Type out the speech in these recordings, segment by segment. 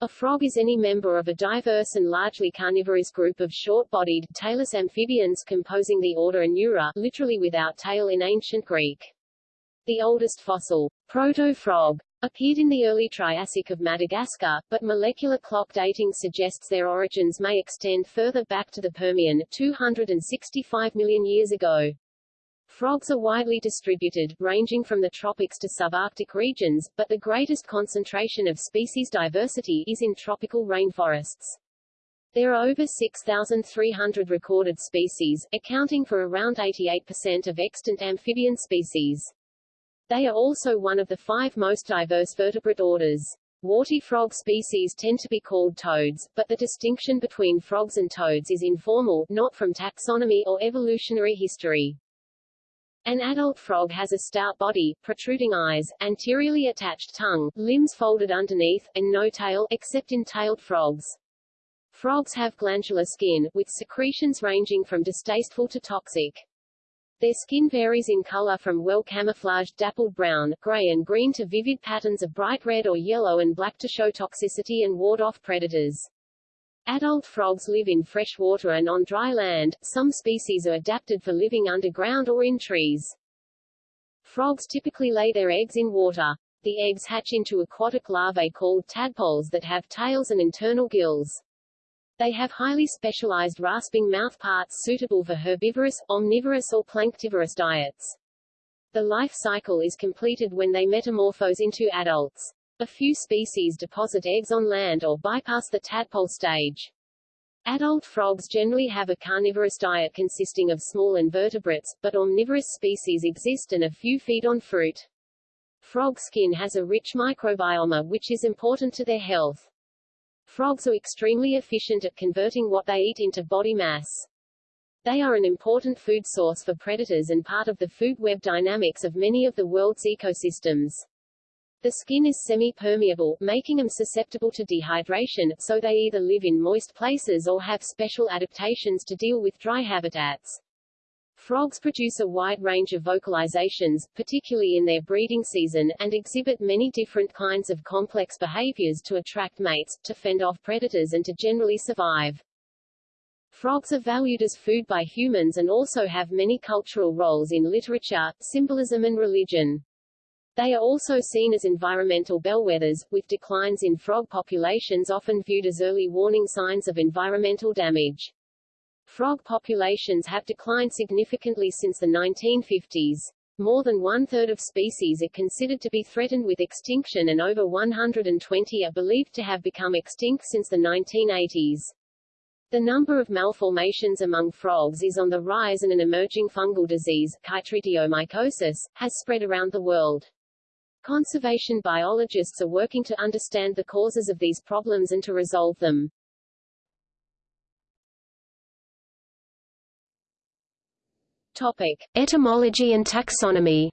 A frog is any member of a diverse and largely carnivorous group of short-bodied, tailless amphibians composing the order Anura, literally without tail in ancient Greek. The oldest fossil, proto-frog, appeared in the early Triassic of Madagascar, but molecular clock dating suggests their origins may extend further back to the Permian, 265 million years ago. Frogs are widely distributed, ranging from the tropics to subarctic regions, but the greatest concentration of species diversity is in tropical rainforests. There are over 6,300 recorded species, accounting for around 88% of extant amphibian species. They are also one of the five most diverse vertebrate orders. Warty frog species tend to be called toads, but the distinction between frogs and toads is informal, not from taxonomy or evolutionary history. An adult frog has a stout body, protruding eyes, anteriorly attached tongue, limbs folded underneath, and no tail, except in tailed frogs. Frogs have glandular skin, with secretions ranging from distasteful to toxic. Their skin varies in color from well-camouflaged dappled brown, gray and green to vivid patterns of bright red or yellow and black to show toxicity and ward off predators. Adult frogs live in fresh water and on dry land, some species are adapted for living underground or in trees. Frogs typically lay their eggs in water. The eggs hatch into aquatic larvae called tadpoles that have tails and internal gills. They have highly specialized rasping mouthparts suitable for herbivorous, omnivorous or planktivorous diets. The life cycle is completed when they metamorphose into adults. A few species deposit eggs on land or bypass the tadpole stage. Adult frogs generally have a carnivorous diet consisting of small invertebrates, but omnivorous species exist and a few feed on fruit. Frog skin has a rich microbiome which is important to their health. Frogs are extremely efficient at converting what they eat into body mass. They are an important food source for predators and part of the food web dynamics of many of the world's ecosystems. The skin is semi-permeable, making them susceptible to dehydration, so they either live in moist places or have special adaptations to deal with dry habitats. Frogs produce a wide range of vocalizations, particularly in their breeding season, and exhibit many different kinds of complex behaviors to attract mates, to fend off predators and to generally survive. Frogs are valued as food by humans and also have many cultural roles in literature, symbolism and religion. They are also seen as environmental bellwethers, with declines in frog populations often viewed as early warning signs of environmental damage. Frog populations have declined significantly since the 1950s. More than one-third of species are considered to be threatened with extinction and over 120 are believed to have become extinct since the 1980s. The number of malformations among frogs is on the rise and an emerging fungal disease, chytridiomycosis, has spread around the world. Conservation biologists are working to understand the causes of these problems and to resolve them. Topic. Etymology and taxonomy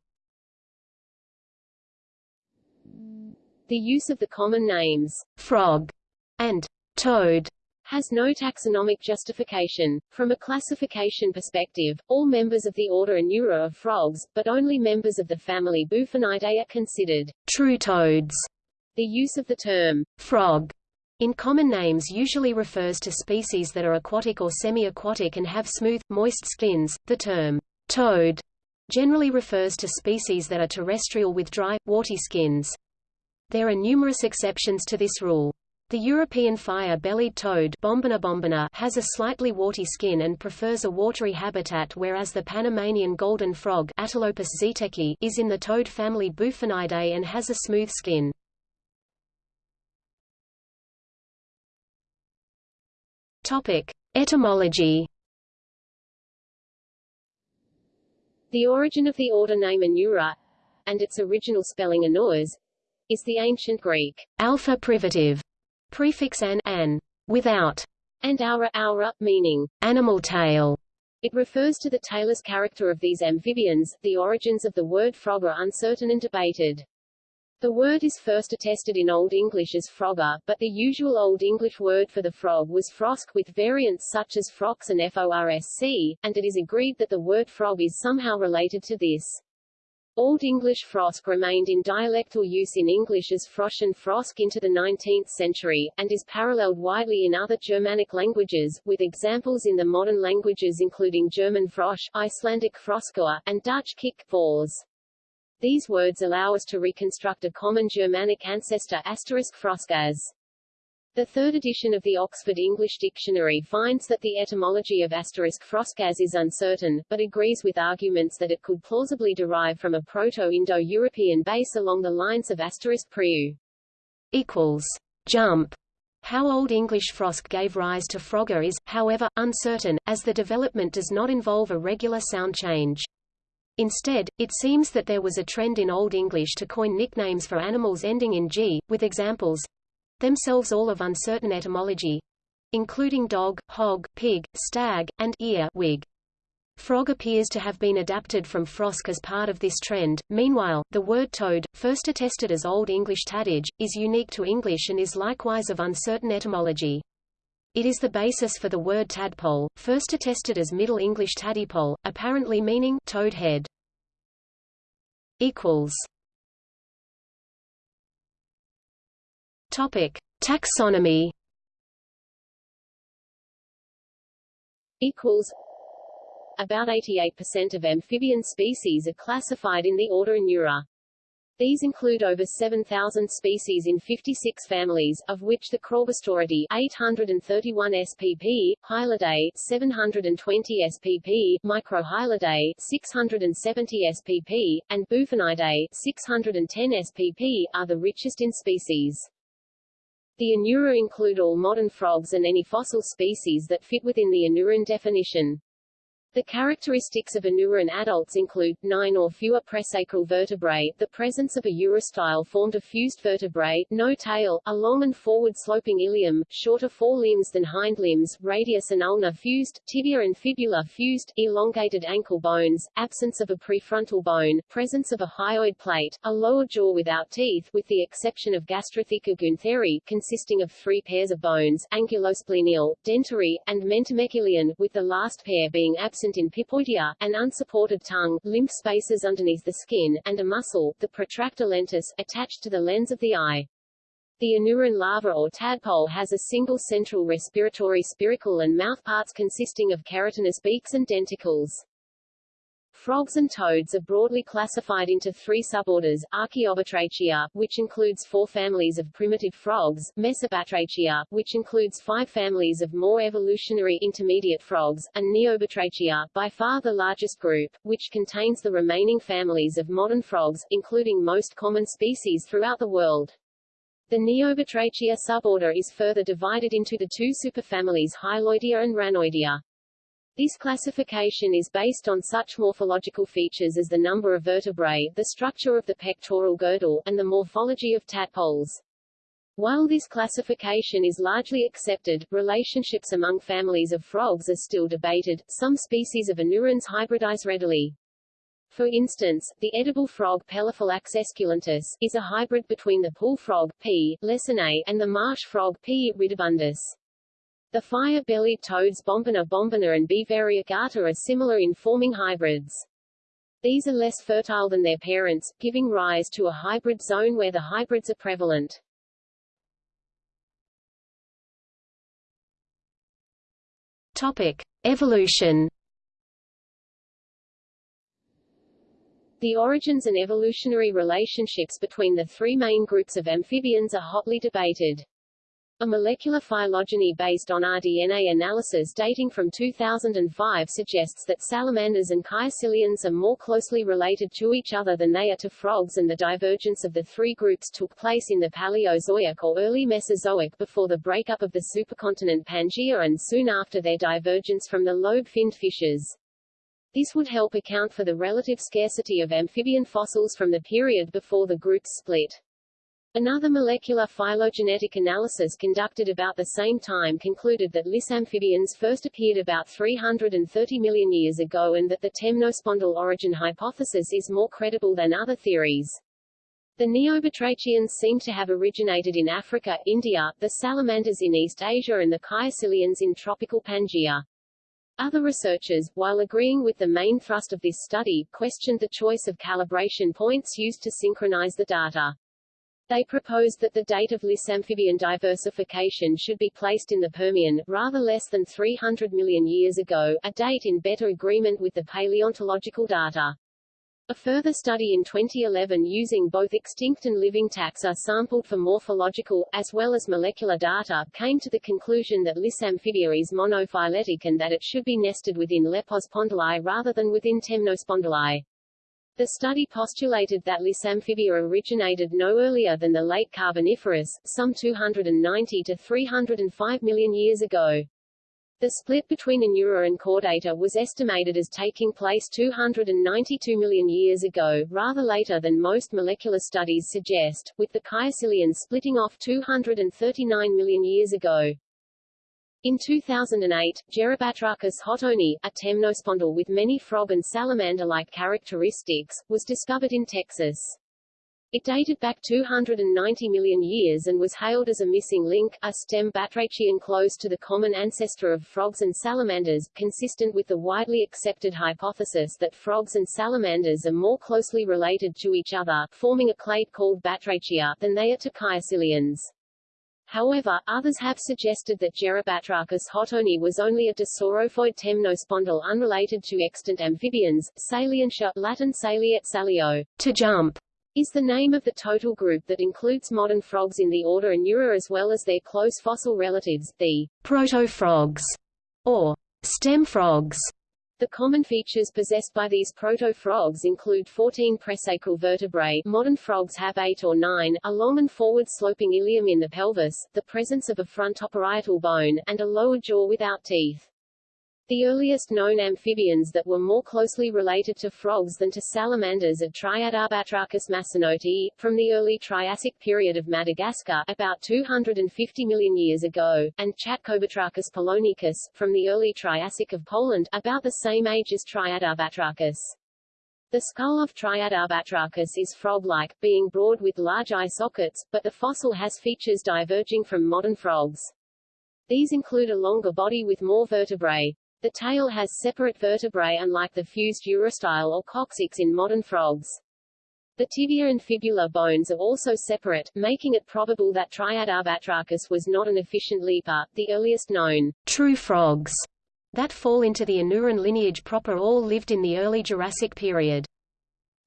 The use of the common names frog and toad has no taxonomic justification. From a classification perspective, all members of the order Anura are frogs, but only members of the family Bufonidae are considered true toads. The use of the term frog in common names usually refers to species that are aquatic or semi-aquatic and have smooth, moist skins. The term toad generally refers to species that are terrestrial with dry, warty skins. There are numerous exceptions to this rule. The European fire-bellied toad Bombina bombina has a slightly warty skin and prefers a watery habitat whereas the Panamanian golden frog Atelopus zeteki is in the toad family Bufonidae and has a smooth skin. Etymology The origin of the order name Anura, and its original spelling Anoas, is the ancient Greek alpha privative Prefix an, an, without, and aura, aura, meaning animal tail. It refers to the tailless character of these amphibians. The origins of the word frog are uncertain and debated. The word is first attested in Old English as frogger, but the usual Old English word for the frog was frosk with variants such as frox and forsc, and it is agreed that the word frog is somehow related to this. Old English frosk remained in dialectal use in English as frosch and frosk into the 19th century, and is paralleled widely in other Germanic languages, with examples in the modern languages including German frosch, Icelandic froskua, and Dutch kikvors. These words allow us to reconstruct a common Germanic ancestor asterisk frosk as the third edition of the Oxford English Dictionary finds that the etymology of asterisk froscas is uncertain, but agrees with arguments that it could plausibly derive from a Proto-Indo-European base along the lines of asterisk priu. Equals. Jump. How Old English frosk gave rise to frogger is, however, uncertain, as the development does not involve a regular sound change. Instead, it seems that there was a trend in Old English to coin nicknames for animals ending in g, with examples themselves all of uncertain etymology, including dog, hog, pig, stag, and ear wig. Frog appears to have been adapted from frosk as part of this trend. Meanwhile, the word toad, first attested as Old English tadage, is unique to English and is likewise of uncertain etymology. It is the basis for the word tadpole, first attested as Middle English tadipole, apparently meaning toad head. Equals. Topic: Taxonomy. Equals. About 88% of amphibian species are classified in the order Anura. These include over 7,000 species in 56 families, of which the Craugastoridae 831 spp, Hylidae 720 spp, Microhylidae 670 spp, and Bufonidae 610 spp, are the richest in species. The Anura include all modern frogs and any fossil species that fit within the Anuran definition. The characteristics of Anuran adults include, nine or fewer presacral vertebrae, the presence of a urostyle formed of fused vertebrae, no tail, a long and forward-sloping ilium, shorter forelimbs than hind limbs, radius and ulna fused, tibia and fibula fused, elongated ankle bones, absence of a prefrontal bone, presence of a hyoid plate, a lower jaw without teeth with the exception of Gastrotheca guentheri, consisting of three pairs of bones, ankylosplenial, dentary, and mentomeckelian, with the last pair being absent in Pipoidea, an unsupported tongue, lymph spaces underneath the skin, and a muscle, the protractor lentis, attached to the lens of the eye. The Anuran larva or tadpole has a single central respiratory spiracle and mouthparts consisting of keratinous beaks and denticles. Frogs and toads are broadly classified into three suborders, Archaeobatrachia, which includes four families of primitive frogs, Mesobatrachia, which includes five families of more evolutionary intermediate frogs, and Neobatrachia, by far the largest group, which contains the remaining families of modern frogs, including most common species throughout the world. The Neobatrachia suborder is further divided into the two superfamilies Hyloidea and Ranoidea. This classification is based on such morphological features as the number of vertebrae, the structure of the pectoral girdle, and the morphology of tadpoles. While this classification is largely accepted, relationships among families of frogs are still debated. Some species of anurans hybridize readily. For instance, the edible frog Pelophylax esculentus is a hybrid between the pool frog P. lessonae and the marsh frog P. ridibundus. The fire-bellied toads Bombina bombina and B. variegata are similar in forming hybrids. These are less fertile than their parents, giving rise to a hybrid zone where the hybrids are prevalent. Topic: Evolution. The origins and evolutionary relationships between the three main groups of amphibians are hotly debated. A molecular phylogeny based on rDNA analysis dating from 2005 suggests that salamanders and caecilians are more closely related to each other than they are to frogs and the divergence of the three groups took place in the Paleozoic or early Mesozoic before the breakup of the supercontinent Pangaea and soon after their divergence from the lobe-finned fishes. This would help account for the relative scarcity of amphibian fossils from the period before the groups split. Another molecular phylogenetic analysis conducted about the same time concluded that lissamphibians first appeared about 330 million years ago and that the temnospondyl origin hypothesis is more credible than other theories. The Neobatrachians seem to have originated in Africa, India, the salamanders in East Asia and the caecilians in tropical Pangaea. Other researchers, while agreeing with the main thrust of this study, questioned the choice of calibration points used to synchronize the data. They proposed that the date of Lissamphibian diversification should be placed in the Permian, rather less than 300 million years ago, a date in better agreement with the paleontological data. A further study in 2011 using both extinct and living taxa sampled for morphological, as well as molecular data, came to the conclusion that Lissamphibia is monophyletic and that it should be nested within Lepospondyli rather than within Temnospondyli. The study postulated that Lissamphibia originated no earlier than the late Carboniferous, some 290 to 305 million years ago. The split between Anura and Caudata was estimated as taking place 292 million years ago, rather later than most molecular studies suggest, with the caecilians splitting off 239 million years ago. In 2008, Gerobatrachus hotoni, a temnospondyl with many frog and salamander-like characteristics, was discovered in Texas. It dated back 290 million years and was hailed as a missing link, a stem batrachian close to the common ancestor of frogs and salamanders, consistent with the widely accepted hypothesis that frogs and salamanders are more closely related to each other, forming a clade called Batrachia, than they are to caecilians. However, others have suggested that Gerobatrachus hotoni was only a dissorophoid temnospondyl unrelated to extant amphibians. Salientia, Latin saliet salio, to jump, is the name of the total group that includes modern frogs in the order Anura as well as their close fossil relatives, the proto-frogs, or stem frogs. The common features possessed by these proto-frogs include 14 presacral vertebrae modern frogs have 8 or 9, a long and forward-sloping ilium in the pelvis, the presence of a frontoparietal bone, and a lower jaw without teeth. The earliest known amphibians that were more closely related to frogs than to salamanders are Triadobatrachus massinoti, from the early Triassic period of Madagascar about 250 million years ago, and Czatkobatrachus polonicus, from the early Triassic of Poland about the same age as Triadobatrachus. The skull of Triadobatrachus is frog-like, being broad with large eye sockets, but the fossil has features diverging from modern frogs. These include a longer body with more vertebrae, the tail has separate vertebrae unlike the fused urostyle or coccyx in modern frogs. The tibia and fibula bones are also separate, making it probable that Triadobatrachus was not an efficient leaper. The earliest known true frogs that fall into the Anuran lineage proper all lived in the early Jurassic period.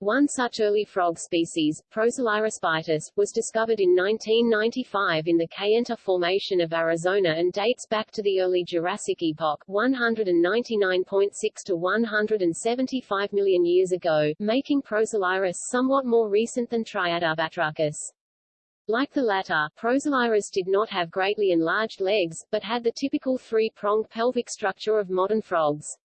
One such early frog species, Prosalirus bitis, was discovered in 1995 in the Kayenta Formation of Arizona and dates back to the early Jurassic epoch 199.6 to 175 million years ago, making Prosalirus somewhat more recent than Triadobatrachus. Like the latter, Prosalirus did not have greatly enlarged legs, but had the typical three-pronged pelvic structure of modern frogs.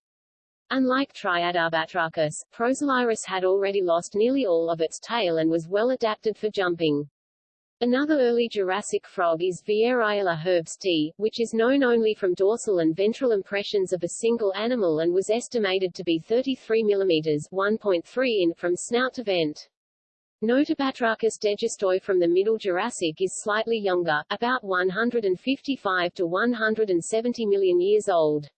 Unlike Triadobatrachus, Prosalirus had already lost nearly all of its tail and was well adapted for jumping. Another early Jurassic frog is Vieiraella herbstii, which is known only from dorsal and ventral impressions of a single animal and was estimated to be 33 mm 1.3 in from snout to vent. Notobatrachus degiustoi from the Middle Jurassic is slightly younger, about 155 to 170 million years old.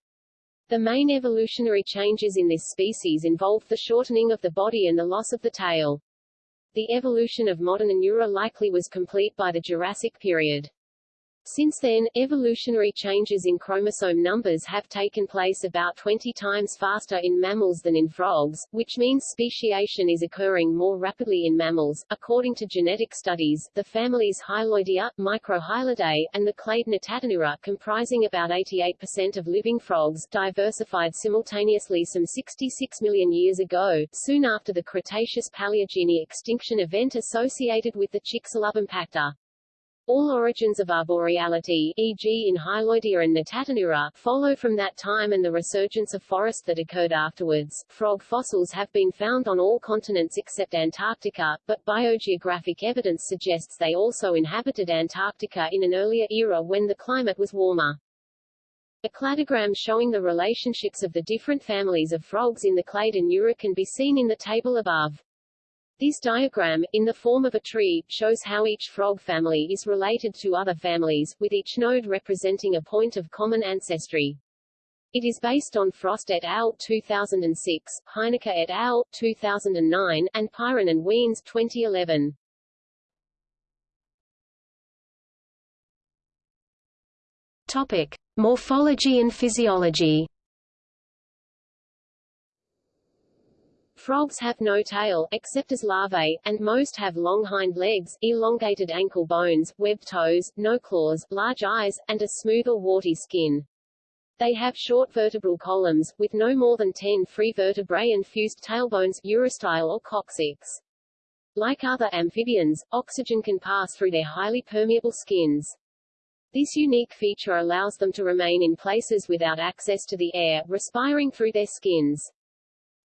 The main evolutionary changes in this species involved the shortening of the body and the loss of the tail. The evolution of modern Anura likely was complete by the Jurassic period. Since then, evolutionary changes in chromosome numbers have taken place about 20 times faster in mammals than in frogs, which means speciation is occurring more rapidly in mammals. According to genetic studies, the families Hyloidea, Microhylidae, and the clade Natatanura, comprising about 88% of living frogs, diversified simultaneously some 66 million years ago, soon after the Cretaceous-Paleogene extinction event associated with the Chicxulub all origins of arboreality, e.g. in Hyloidea and Natatanura, follow from that time and the resurgence of forest that occurred afterwards. Frog fossils have been found on all continents except Antarctica, but biogeographic evidence suggests they also inhabited Antarctica in an earlier era when the climate was warmer. A cladogram showing the relationships of the different families of frogs in the clade Anura can be seen in the table above. This diagram, in the form of a tree, shows how each frog family is related to other families, with each node representing a point of common ancestry. It is based on Frost et al. 2006, Heinicke et al. 2009, and Pyron and Wiens 2011. Topic: Morphology and physiology. Frogs have no tail, except as larvae, and most have long hind legs, elongated ankle bones, webbed toes, no claws, large eyes, and a smooth or warty skin. They have short vertebral columns, with no more than 10 free vertebrae and fused tailbones, urostyle or coccyx. Like other amphibians, oxygen can pass through their highly permeable skins. This unique feature allows them to remain in places without access to the air, respiring through their skins.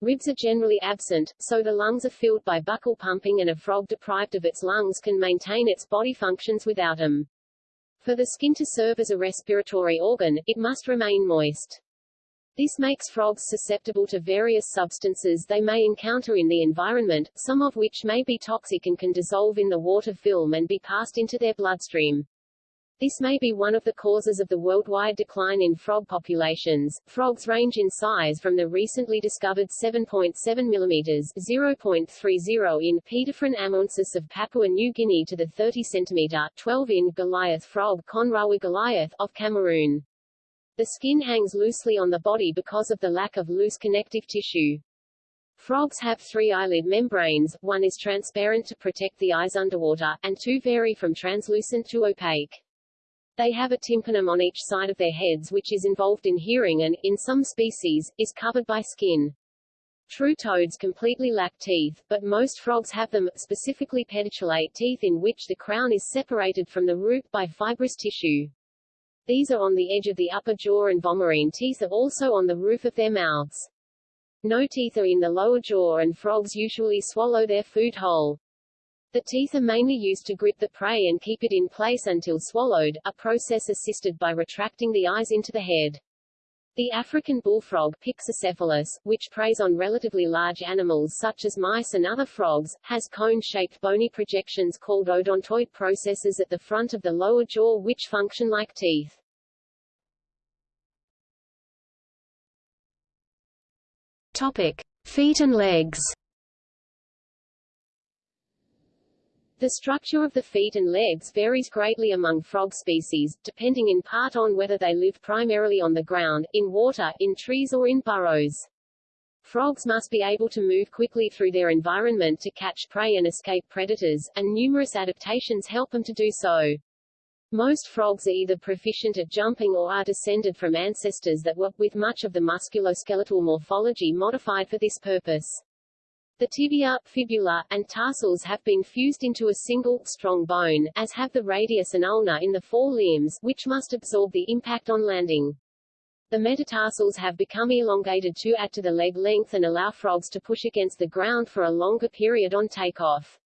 Ribs are generally absent, so the lungs are filled by buccal pumping and a frog deprived of its lungs can maintain its body functions without them. For the skin to serve as a respiratory organ, it must remain moist. This makes frogs susceptible to various substances they may encounter in the environment, some of which may be toxic and can dissolve in the water film and be passed into their bloodstream. This may be one of the causes of the worldwide decline in frog populations. Frogs range in size from the recently discovered 7.7 mm 0.30 in Paedophryne amauensis of Papua New Guinea to the 30 cm 12 in Goliath frog Conraua goliath of Cameroon. The skin hangs loosely on the body because of the lack of loose connective tissue. Frogs have three eyelid membranes, one is transparent to protect the eyes underwater, and two vary from translucent to opaque. They have a tympanum on each side of their heads which is involved in hearing and, in some species, is covered by skin. True toads completely lack teeth, but most frogs have them, specifically pedicellate teeth in which the crown is separated from the root by fibrous tissue. These are on the edge of the upper jaw and vomerine teeth are also on the roof of their mouths. No teeth are in the lower jaw and frogs usually swallow their food whole. The teeth are mainly used to grip the prey and keep it in place until swallowed, a process assisted by retracting the eyes into the head. The African bullfrog Pyxicephalus, which preys on relatively large animals such as mice and other frogs, has cone-shaped bony projections called odontoid processes at the front of the lower jaw which function like teeth. Topic: Feet and legs. The structure of the feet and legs varies greatly among frog species, depending in part on whether they live primarily on the ground, in water, in trees or in burrows. Frogs must be able to move quickly through their environment to catch prey and escape predators, and numerous adaptations help them to do so. Most frogs are either proficient at jumping or are descended from ancestors that were, with much of the musculoskeletal morphology modified for this purpose. The tibia, fibula, and tarsals have been fused into a single, strong bone, as have the radius and ulna in the forelimbs, which must absorb the impact on landing. The metatarsals have become elongated to add to the leg length and allow frogs to push against the ground for a longer period on takeoff.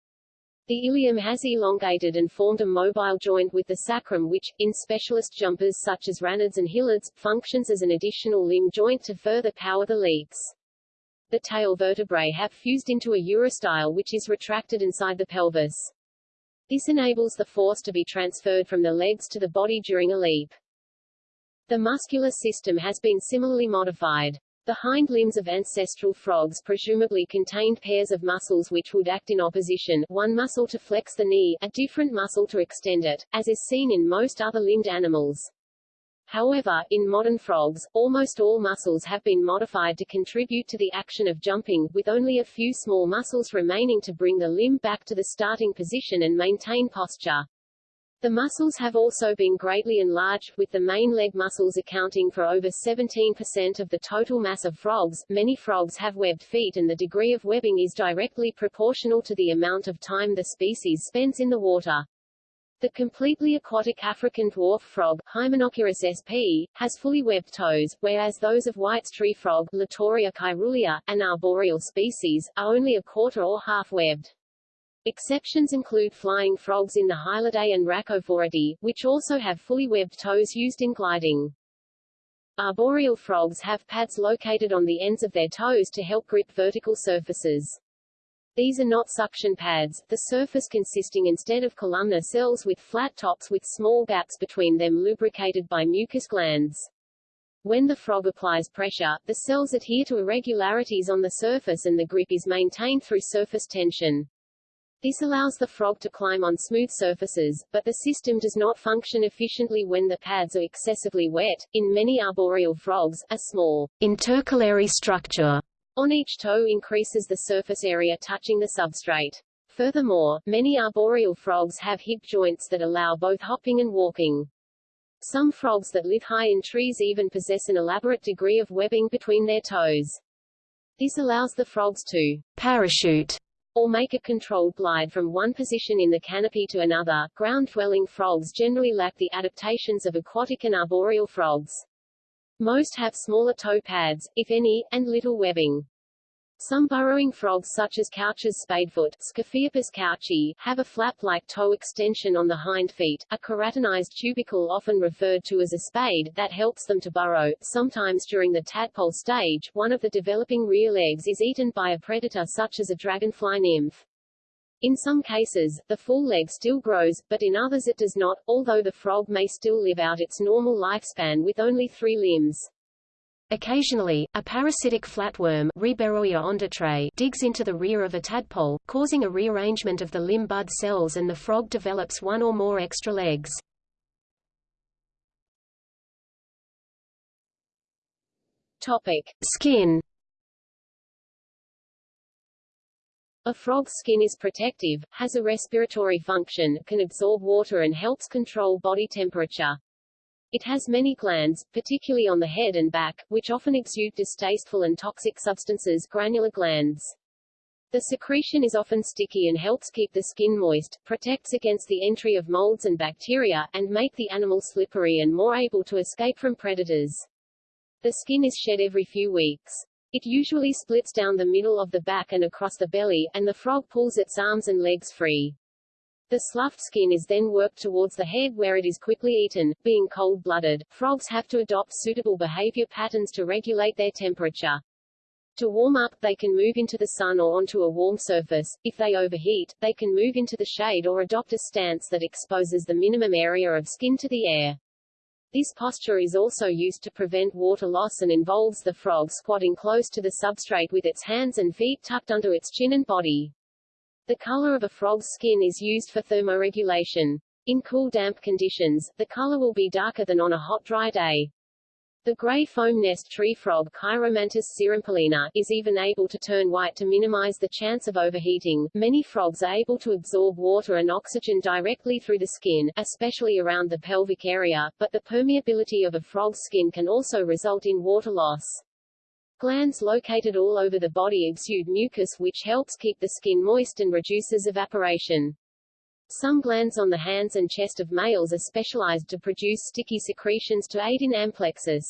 The ilium has elongated and formed a mobile joint with the sacrum which, in specialist jumpers such as ranids and hylids, functions as an additional limb joint to further power the leaps. The tail vertebrae have fused into a urostyle which is retracted inside the pelvis. This enables the force to be transferred from the legs to the body during a leap. The muscular system has been similarly modified. The hind limbs of ancestral frogs presumably contained pairs of muscles which would act in opposition, one muscle to flex the knee, a different muscle to extend it, as is seen in most other limbed animals. However, in modern frogs, almost all muscles have been modified to contribute to the action of jumping, with only a few small muscles remaining to bring the limb back to the starting position and maintain posture. The muscles have also been greatly enlarged, with the main leg muscles accounting for over 17% of the total mass of frogs. Many frogs have webbed feet and the degree of webbing is directly proportional to the amount of time the species spends in the water. The completely aquatic African dwarf frog, Hymenochirus sp., has fully webbed toes, whereas those of White's tree frog, Litoria caerulea, an arboreal species, are only a quarter or half webbed. Exceptions include flying frogs in the Hylidae and Rhacophoridae, which also have fully webbed toes used in gliding. Arboreal frogs have pads located on the ends of their toes to help grip vertical surfaces. These are not suction pads, the surface consisting instead of columnar cells with flat tops with small gaps between them lubricated by mucus glands. When the frog applies pressure, the cells adhere to irregularities on the surface and the grip is maintained through surface tension. This allows the frog to climb on smooth surfaces, but the system does not function efficiently when the pads are excessively wet. In many arboreal frogs, a small intercalary structure on each toe increases the surface area touching the substrate. Furthermore, many arboreal frogs have hip joints that allow both hopping and walking. Some frogs that live high in trees even possess an elaborate degree of webbing between their toes. This allows the frogs to parachute or make a controlled glide from one position in the canopy to another. Ground-dwelling frogs generally lack the adaptations of aquatic and arboreal frogs. Most have smaller toe pads, if any, and little webbing. Some burrowing frogs such as Couch's spadefoot couchi, have a flap-like toe extension on the hind feet, a keratinized tubercle often referred to as a spade, that helps them to burrow. Sometimes during the tadpole stage, one of the developing rear legs is eaten by a predator such as a dragonfly nymph. In some cases, the full leg still grows, but in others it does not, although the frog may still live out its normal lifespan with only three limbs. Occasionally, a parasitic flatworm digs into the rear of a tadpole, causing a rearrangement of the limb bud cells and the frog develops one or more extra legs. Topic. Skin A frog's skin is protective, has a respiratory function, can absorb water and helps control body temperature. It has many glands, particularly on the head and back, which often exude distasteful and toxic substances granular glands. The secretion is often sticky and helps keep the skin moist, protects against the entry of molds and bacteria, and make the animal slippery and more able to escape from predators. The skin is shed every few weeks. It usually splits down the middle of the back and across the belly, and the frog pulls its arms and legs free. The sloughed skin is then worked towards the head where it is quickly eaten. Being cold-blooded, frogs have to adopt suitable behavior patterns to regulate their temperature. To warm up, they can move into the sun or onto a warm surface. If they overheat, they can move into the shade or adopt a stance that exposes the minimum area of skin to the air. This posture is also used to prevent water loss and involves the frog squatting close to the substrate with its hands and feet tucked under its chin and body. The color of a frog's skin is used for thermoregulation. In cool damp conditions, the color will be darker than on a hot dry day. The gray foam nest tree frog Chiromantis xerampelina is even able to turn white to minimize the chance of overheating. Many frogs are able to absorb water and oxygen directly through the skin, especially around the pelvic area, but the permeability of a frog's skin can also result in water loss. Glands located all over the body exude mucus which helps keep the skin moist and reduces evaporation. Some glands on the hands and chest of males are specialized to produce sticky secretions to aid in amplexus.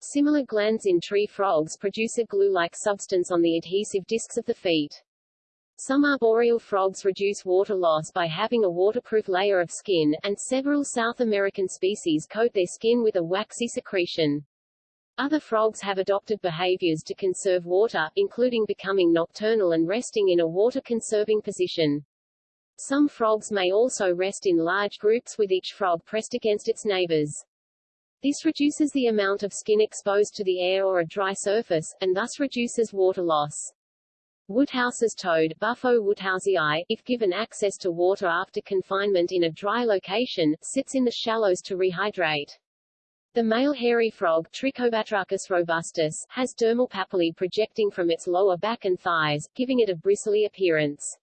Similar glands in tree frogs produce a glue-like substance on the adhesive discs of the feet. Some arboreal frogs reduce water loss by having a waterproof layer of skin, and several South American species coat their skin with a waxy secretion. Other frogs have adopted behaviors to conserve water, including becoming nocturnal and resting in a water-conserving position. Some frogs may also rest in large groups with each frog pressed against its neighbors. This reduces the amount of skin exposed to the air or a dry surface, and thus reduces water loss. Woodhouse's toad Bufo woodhousei, if given access to water after confinement in a dry location, sits in the shallows to rehydrate. The male hairy frog Trichobatrachus robustus has dermal papillae projecting from its lower back and thighs, giving it a bristly appearance.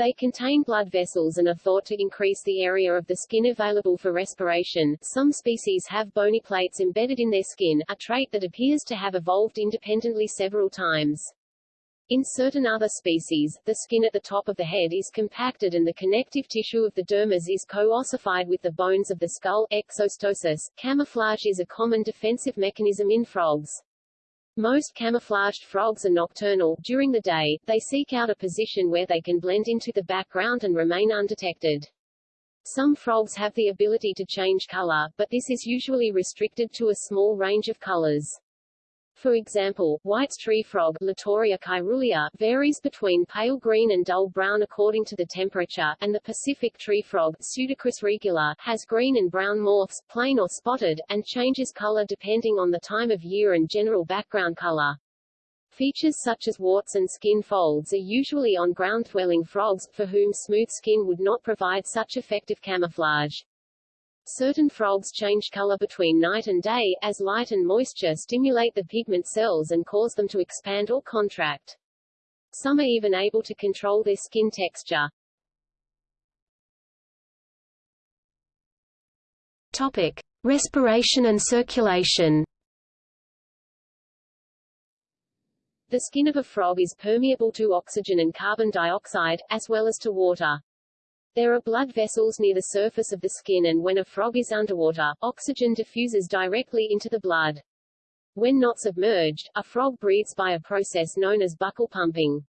They contain blood vessels and are thought to increase the area of the skin available for respiration. Some species have bony plates embedded in their skin, a trait that appears to have evolved independently several times. In certain other species, the skin at the top of the head is compacted and the connective tissue of the dermis is co-ossified with the bones of the skull exostosis. Camouflage is a common defensive mechanism in frogs. Most camouflaged frogs are nocturnal. During the day, they seek out a position where they can blend into the background and remain undetected. Some frogs have the ability to change color, but this is usually restricted to a small range of colors. For example, White's tree frog Litoria caerulea, varies between pale green and dull brown according to the temperature, and the Pacific tree frog Pseudacris regula, has green and brown morphs, plain or spotted, and changes color depending on the time of year and general background color. Features such as warts and skin folds are usually on ground-dwelling frogs, for whom smooth skin would not provide such effective camouflage. Certain frogs change color between night and day, as light and moisture stimulate the pigment cells and cause them to expand or contract. Some are even able to control their skin texture. Topic: Respiration and circulation. The skin of a frog is permeable to oxygen and carbon dioxide, as well as to water. There are blood vessels near the surface of the skin and when a frog is underwater, oxygen diffuses directly into the blood. When not submerged, a frog breathes by a process known as buccal pumping.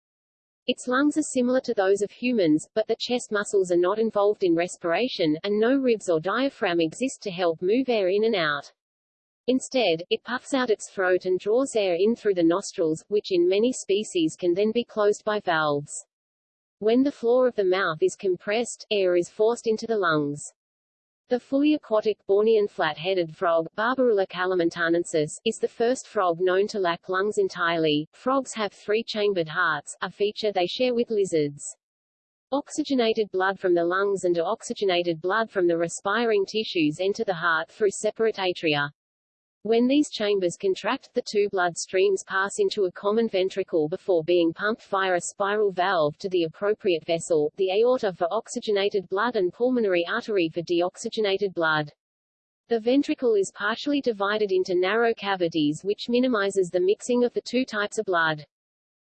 Its lungs are similar to those of humans, but the chest muscles are not involved in respiration, and no ribs or diaphragm exist to help move air in and out. Instead, it puffs out its throat and draws air in through the nostrils, which in many species can then be closed by valves. When the floor of the mouth is compressed, air is forced into the lungs. The fully aquatic Bornean flat-headed frog, Barbourula kalimantanensis, is the first frog known to lack lungs entirely. Frogs have three-chambered hearts, a feature they share with lizards. Oxygenated blood from the lungs and deoxygenated blood from the respiring tissues enter the heart through separate atria. When these chambers contract, the two blood streams pass into a common ventricle before being pumped via a spiral valve to the appropriate vessel, the aorta for oxygenated blood and pulmonary artery for deoxygenated blood. The ventricle is partially divided into narrow cavities which minimizes the mixing of the two types of blood.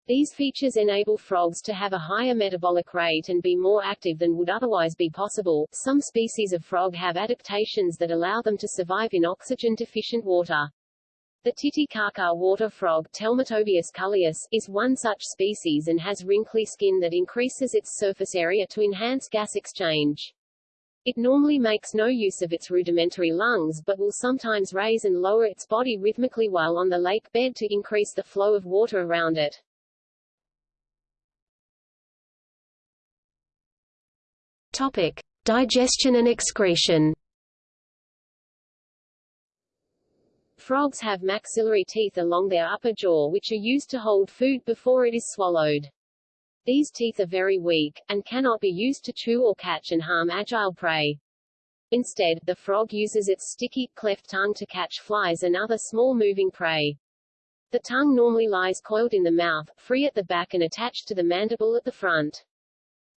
These features enable frogs to have a higher metabolic rate and be more active than would otherwise be possible. Some species of frog have adaptations that allow them to survive in oxygen-deficient water. The Titicaca water frog Telmatobius culleus, is one such species and has wrinkly skin that increases its surface area to enhance gas exchange. It normally makes no use of its rudimentary lungs but will sometimes raise and lower its body rhythmically while on the lake bed to increase the flow of water around it. Topic: Digestion and excretion. Frogs have maxillary teeth along their upper jaw which are used to hold food before it is swallowed. These teeth are very weak, and cannot be used to chew or catch and harm agile prey. Instead, the frog uses its sticky, cleft tongue to catch flies and other small moving prey. The tongue normally lies coiled in the mouth, free at the back and attached to the mandible at the front.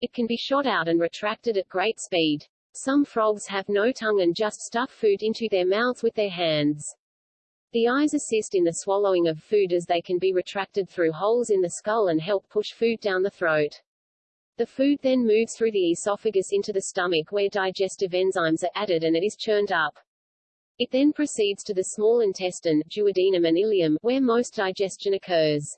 It can be shot out and retracted at great speed. Some frogs have no tongue and just stuff food into their mouths with their hands. The eyes assist in the swallowing of food as they can be retracted through holes in the skull and help push food down the throat. The food then moves through the esophagus into the stomach where digestive enzymes are added and it is churned up. It then proceeds to the small intestine, duodenum and ileum, where most digestion occurs.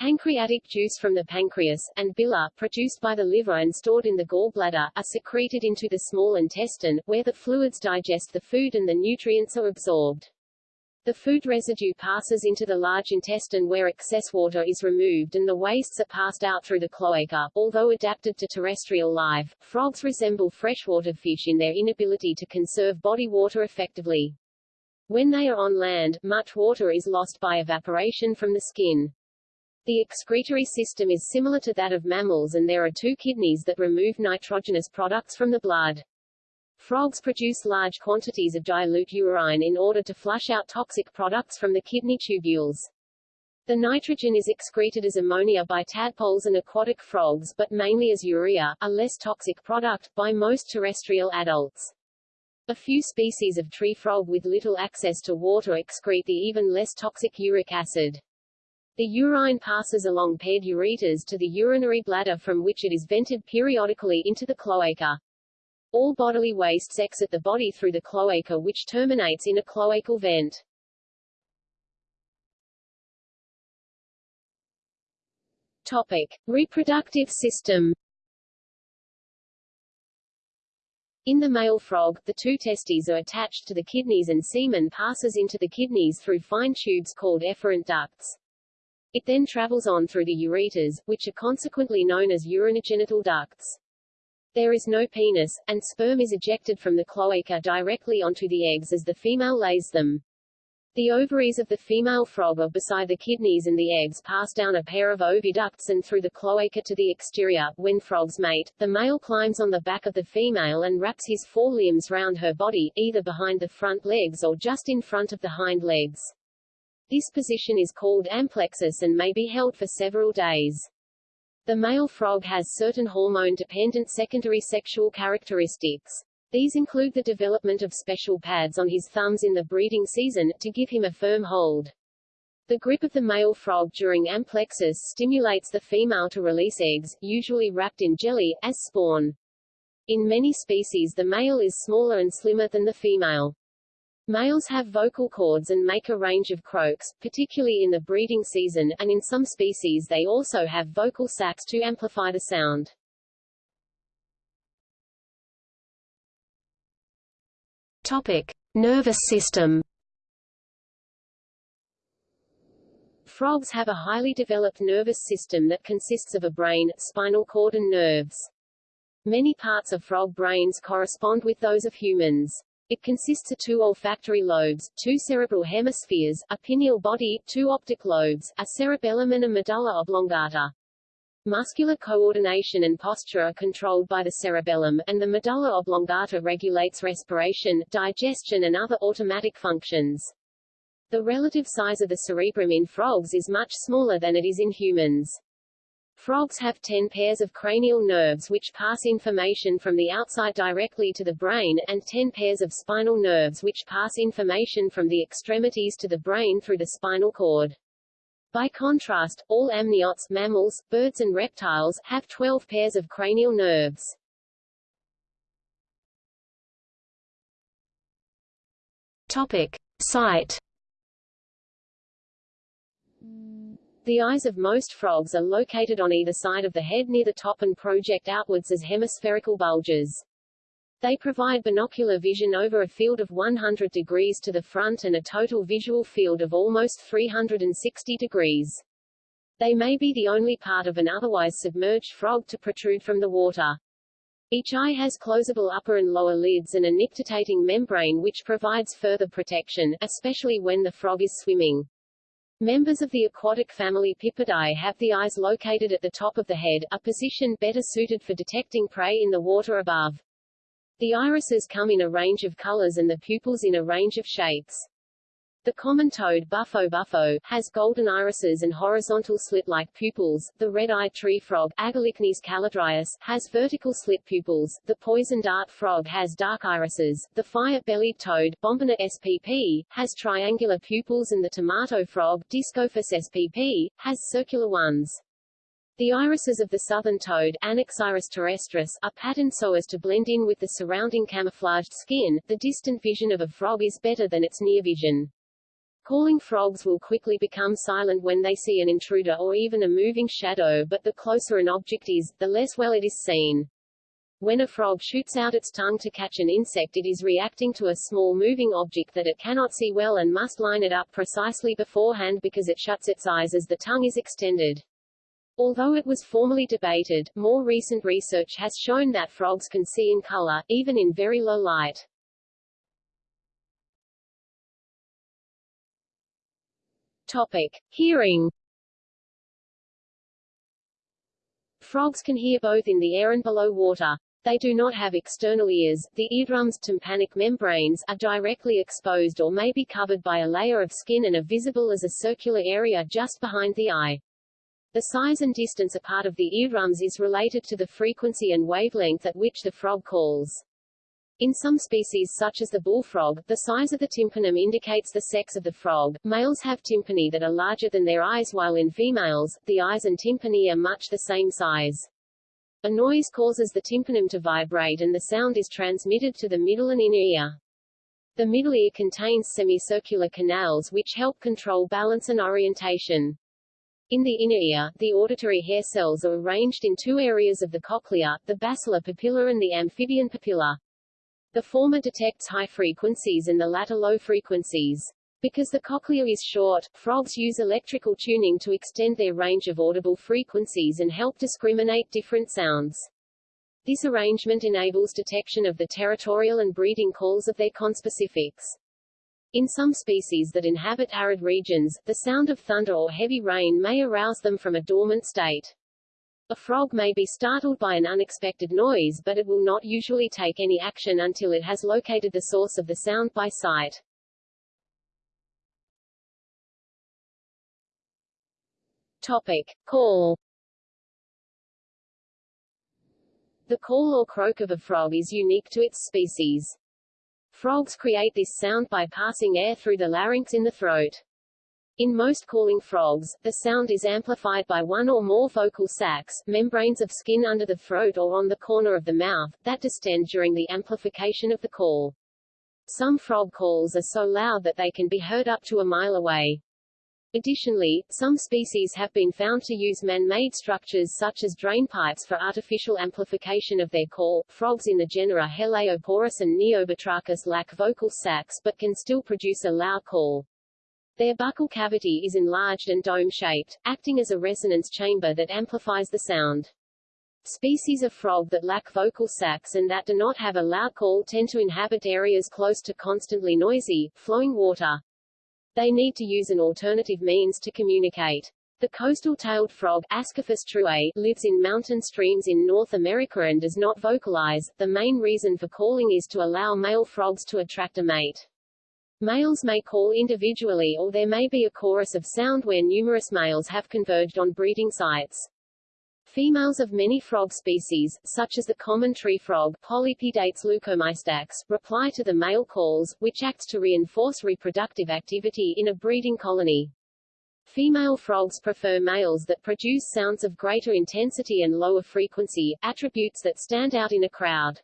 Pancreatic juice from the pancreas, and bile, produced by the liver and stored in the gallbladder, are secreted into the small intestine, where the fluids digest the food and the nutrients are absorbed. The food residue passes into the large intestine where excess water is removed and the wastes are passed out through the cloaca. Although adapted to terrestrial life, frogs resemble freshwater fish in their inability to conserve body water effectively. When they are on land, much water is lost by evaporation from the skin. The excretory system is similar to that of mammals and there are two kidneys that remove nitrogenous products from the blood. Frogs produce large quantities of dilute urine in order to flush out toxic products from the kidney tubules. The nitrogen is excreted as ammonia by tadpoles and aquatic frogs but mainly as urea, a less toxic product, by most terrestrial adults. A few species of tree frog with little access to water excrete the even less toxic uric acid. The urine passes along paired ureters to the urinary bladder from which it is vented periodically into the cloaca. All bodily wastes exit the body through the cloaca which terminates in a cloacal vent. Topic. Reproductive system In the male frog, the two testes are attached to the kidneys and semen passes into the kidneys through fine tubes called efferent ducts. It then travels on through the ureters, which are consequently known as urinogenital ducts. There is no penis, and sperm is ejected from the cloaca directly onto the eggs as the female lays them. The ovaries of the female frog are beside the kidneys and the eggs pass down a pair of oviducts and through the cloaca to the exterior. When frogs mate, the male climbs on the back of the female and wraps his forelimbs round her body, either behind the front legs or just in front of the hind legs. This position is called amplexus and may be held for several days. The male frog has certain hormone-dependent secondary sexual characteristics. These include the development of special pads on his thumbs in the breeding season, to give him a firm hold. The grip of the male frog during amplexus stimulates the female to release eggs, usually wrapped in jelly, as spawn. In many species the male is smaller and slimmer than the female. Males have vocal cords and make a range of croaks, particularly in the breeding season, and in some species they also have vocal sacs to amplify the sound. Topic: Nervous system. Frogs have a highly developed nervous system that consists of a brain, spinal cord and nerves. Many parts of frog brains correspond with those of humans. It consists of two olfactory lobes, two cerebral hemispheres, a pineal body, two optic lobes, a cerebellum and a medulla oblongata. Muscular coordination and posture are controlled by the cerebellum, and the medulla oblongata regulates respiration, digestion and other automatic functions. The relative size of the cerebrum in frogs is much smaller than it is in humans. Frogs have 10 pairs of cranial nerves which pass information from the outside directly to the brain, and 10 pairs of spinal nerves which pass information from the extremities to the brain through the spinal cord. By contrast, all amniotes mammals, birds and reptiles have 12 pairs of cranial nerves. Topic: Sight. The eyes of most frogs are located on either side of the head near the top and project outwards as hemispherical bulges. They provide binocular vision over a field of 100 degrees to the front and a total visual field of almost 360 degrees. They may be the only part of an otherwise submerged frog to protrude from the water. Each eye has closable upper and lower lids and a nictitating membrane which provides further protection, especially when the frog is swimming. Members of the aquatic family Pipidae have the eyes located at the top of the head, a position better suited for detecting prey in the water above. The irises come in a range of colors and the pupils in a range of shapes. The common toad Bufo bufo, has golden irises and horizontal slit-like pupils. The red-eyed tree frog Agalychnis callidryas, has vertical slit pupils. The poison dart frog has dark irises. The fire-bellied toad Bombina spp, has triangular pupils and the tomato frog Dyscophus spp, has circular ones. The irises of the southern toad Anaxyrus terrestris, are patterned so as to blend in with the surrounding camouflaged skin. The distant vision of a frog is better than its near vision. Calling frogs will quickly become silent when they see an intruder or even a moving shadow but the closer an object is, the less well it is seen. When a frog shoots out its tongue to catch an insect it is reacting to a small moving object that it cannot see well and must line it up precisely beforehand because it shuts its eyes as the tongue is extended. Although it was formerly debated, more recent research has shown that frogs can see in color, even in very low light. Topic. Hearing Frogs can hear both in the air and below water. They do not have external ears. The eardrum's tympanic membranes are directly exposed or may be covered by a layer of skin and are visible as a circular area just behind the eye. The size and distance apart of the eardrums is related to the frequency and wavelength at which the frog calls. In some species such as the bullfrog, the size of the tympanum indicates the sex of the frog. Males have tympani that are larger than their eyes while in females, the eyes and tympani are much the same size. A noise causes the tympanum to vibrate and the sound is transmitted to the middle and inner ear. The middle ear contains semicircular canals which help control balance and orientation. In the inner ear, the auditory hair cells are arranged in two areas of the cochlea, the basilar papilla and the amphibian papilla. The former detects high frequencies and the latter low frequencies. Because the cochlea is short, frogs use electrical tuning to extend their range of audible frequencies and help discriminate different sounds. This arrangement enables detection of the territorial and breeding calls of their conspecifics. In some species that inhabit arid regions, the sound of thunder or heavy rain may arouse them from a dormant state. A frog may be startled by an unexpected noise but it will not usually take any action until it has located the source of the sound by sight. Topic. Call The call or croak of a frog is unique to its species. Frogs create this sound by passing air through the larynx in the throat. In most calling frogs, the sound is amplified by one or more vocal sacs, membranes of skin under the throat or on the corner of the mouth, that distend during the amplification of the call. Some frog calls are so loud that they can be heard up to a mile away. Additionally, some species have been found to use man-made structures such as drainpipes for artificial amplification of their call. Frogs in the genera Heleioporus and Neobatrachus lack vocal sacs but can still produce a loud call. Their buccal cavity is enlarged and dome-shaped, acting as a resonance chamber that amplifies the sound. Species of frog that lack vocal sacs and that do not have a loud call tend to inhabit areas close to constantly noisy, flowing water. They need to use an alternative means to communicate. The coastal tailed frog Ascaphus truei, lives in mountain streams in North America and does not vocalize. The main reason for calling is to allow male frogs to attract a mate. Males may call individually or there may be a chorus of sound where numerous males have converged on breeding sites. Females of many frog species, such as the common tree frog Polypedates leucomystax, reply to the male calls, which acts to reinforce reproductive activity in a breeding colony. Female frogs prefer males that produce sounds of greater intensity and lower frequency, attributes that stand out in a crowd.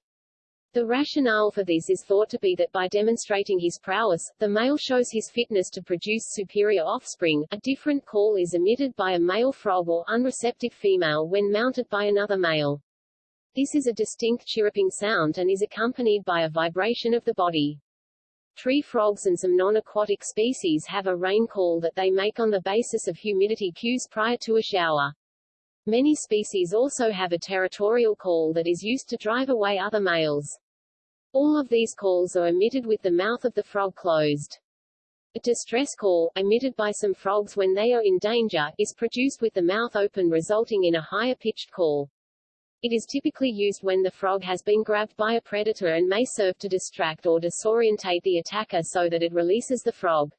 The rationale for this is thought to be that by demonstrating his prowess, the male shows his fitness to produce superior offspring. A different call is emitted by a male frog or unreceptive female when mounted by another male. This is a distinct chirruping sound and is accompanied by a vibration of the body. Tree frogs and some non-aquatic species have a rain call that they make on the basis of humidity cues prior to a shower. Many species also have a territorial call that is used to drive away other males. All of these calls are emitted with the mouth of the frog closed. A distress call, emitted by some frogs when they are in danger, is produced with the mouth open resulting in a higher-pitched call. It is typically used when the frog has been grabbed by a predator and may serve to distract or disorientate the attacker so that it releases the frog.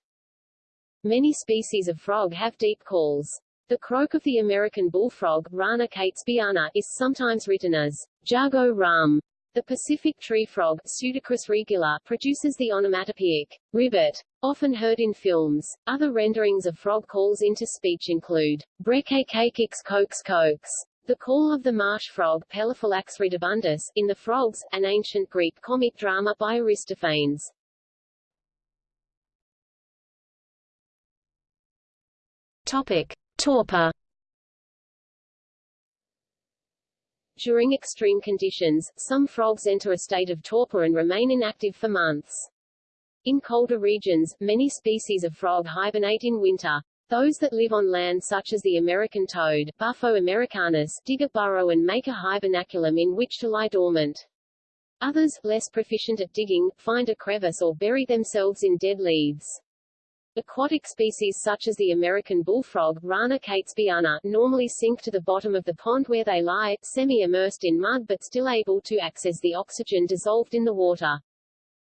Many species of frog have deep calls. The croak of the American bullfrog, Rana catesbeiana, is sometimes written as jago rum, the Pacific tree frog Pseudacris regula produces the onomatopoeic ribbit, often heard in films. Other renderings of frog calls into speech include brekekakix kokes kokes, the call of the marsh frog Pelophylax ridibundus, in The Frogs, an ancient Greek comic drama by Aristophanes. Topic. Torpor During extreme conditions, some frogs enter a state of torpor and remain inactive for months. In colder regions, many species of frog hibernate in winter. Those that live on land such as the American toad, Bufo americanus, dig a burrow and make a hibernaculum in which to lie dormant. Others, less proficient at digging, find a crevice or bury themselves in dead leaves. Aquatic species such as the American bullfrog Rana catesbeiana, normally sink to the bottom of the pond where they lie, semi-immersed in mud but still able to access the oxygen dissolved in the water.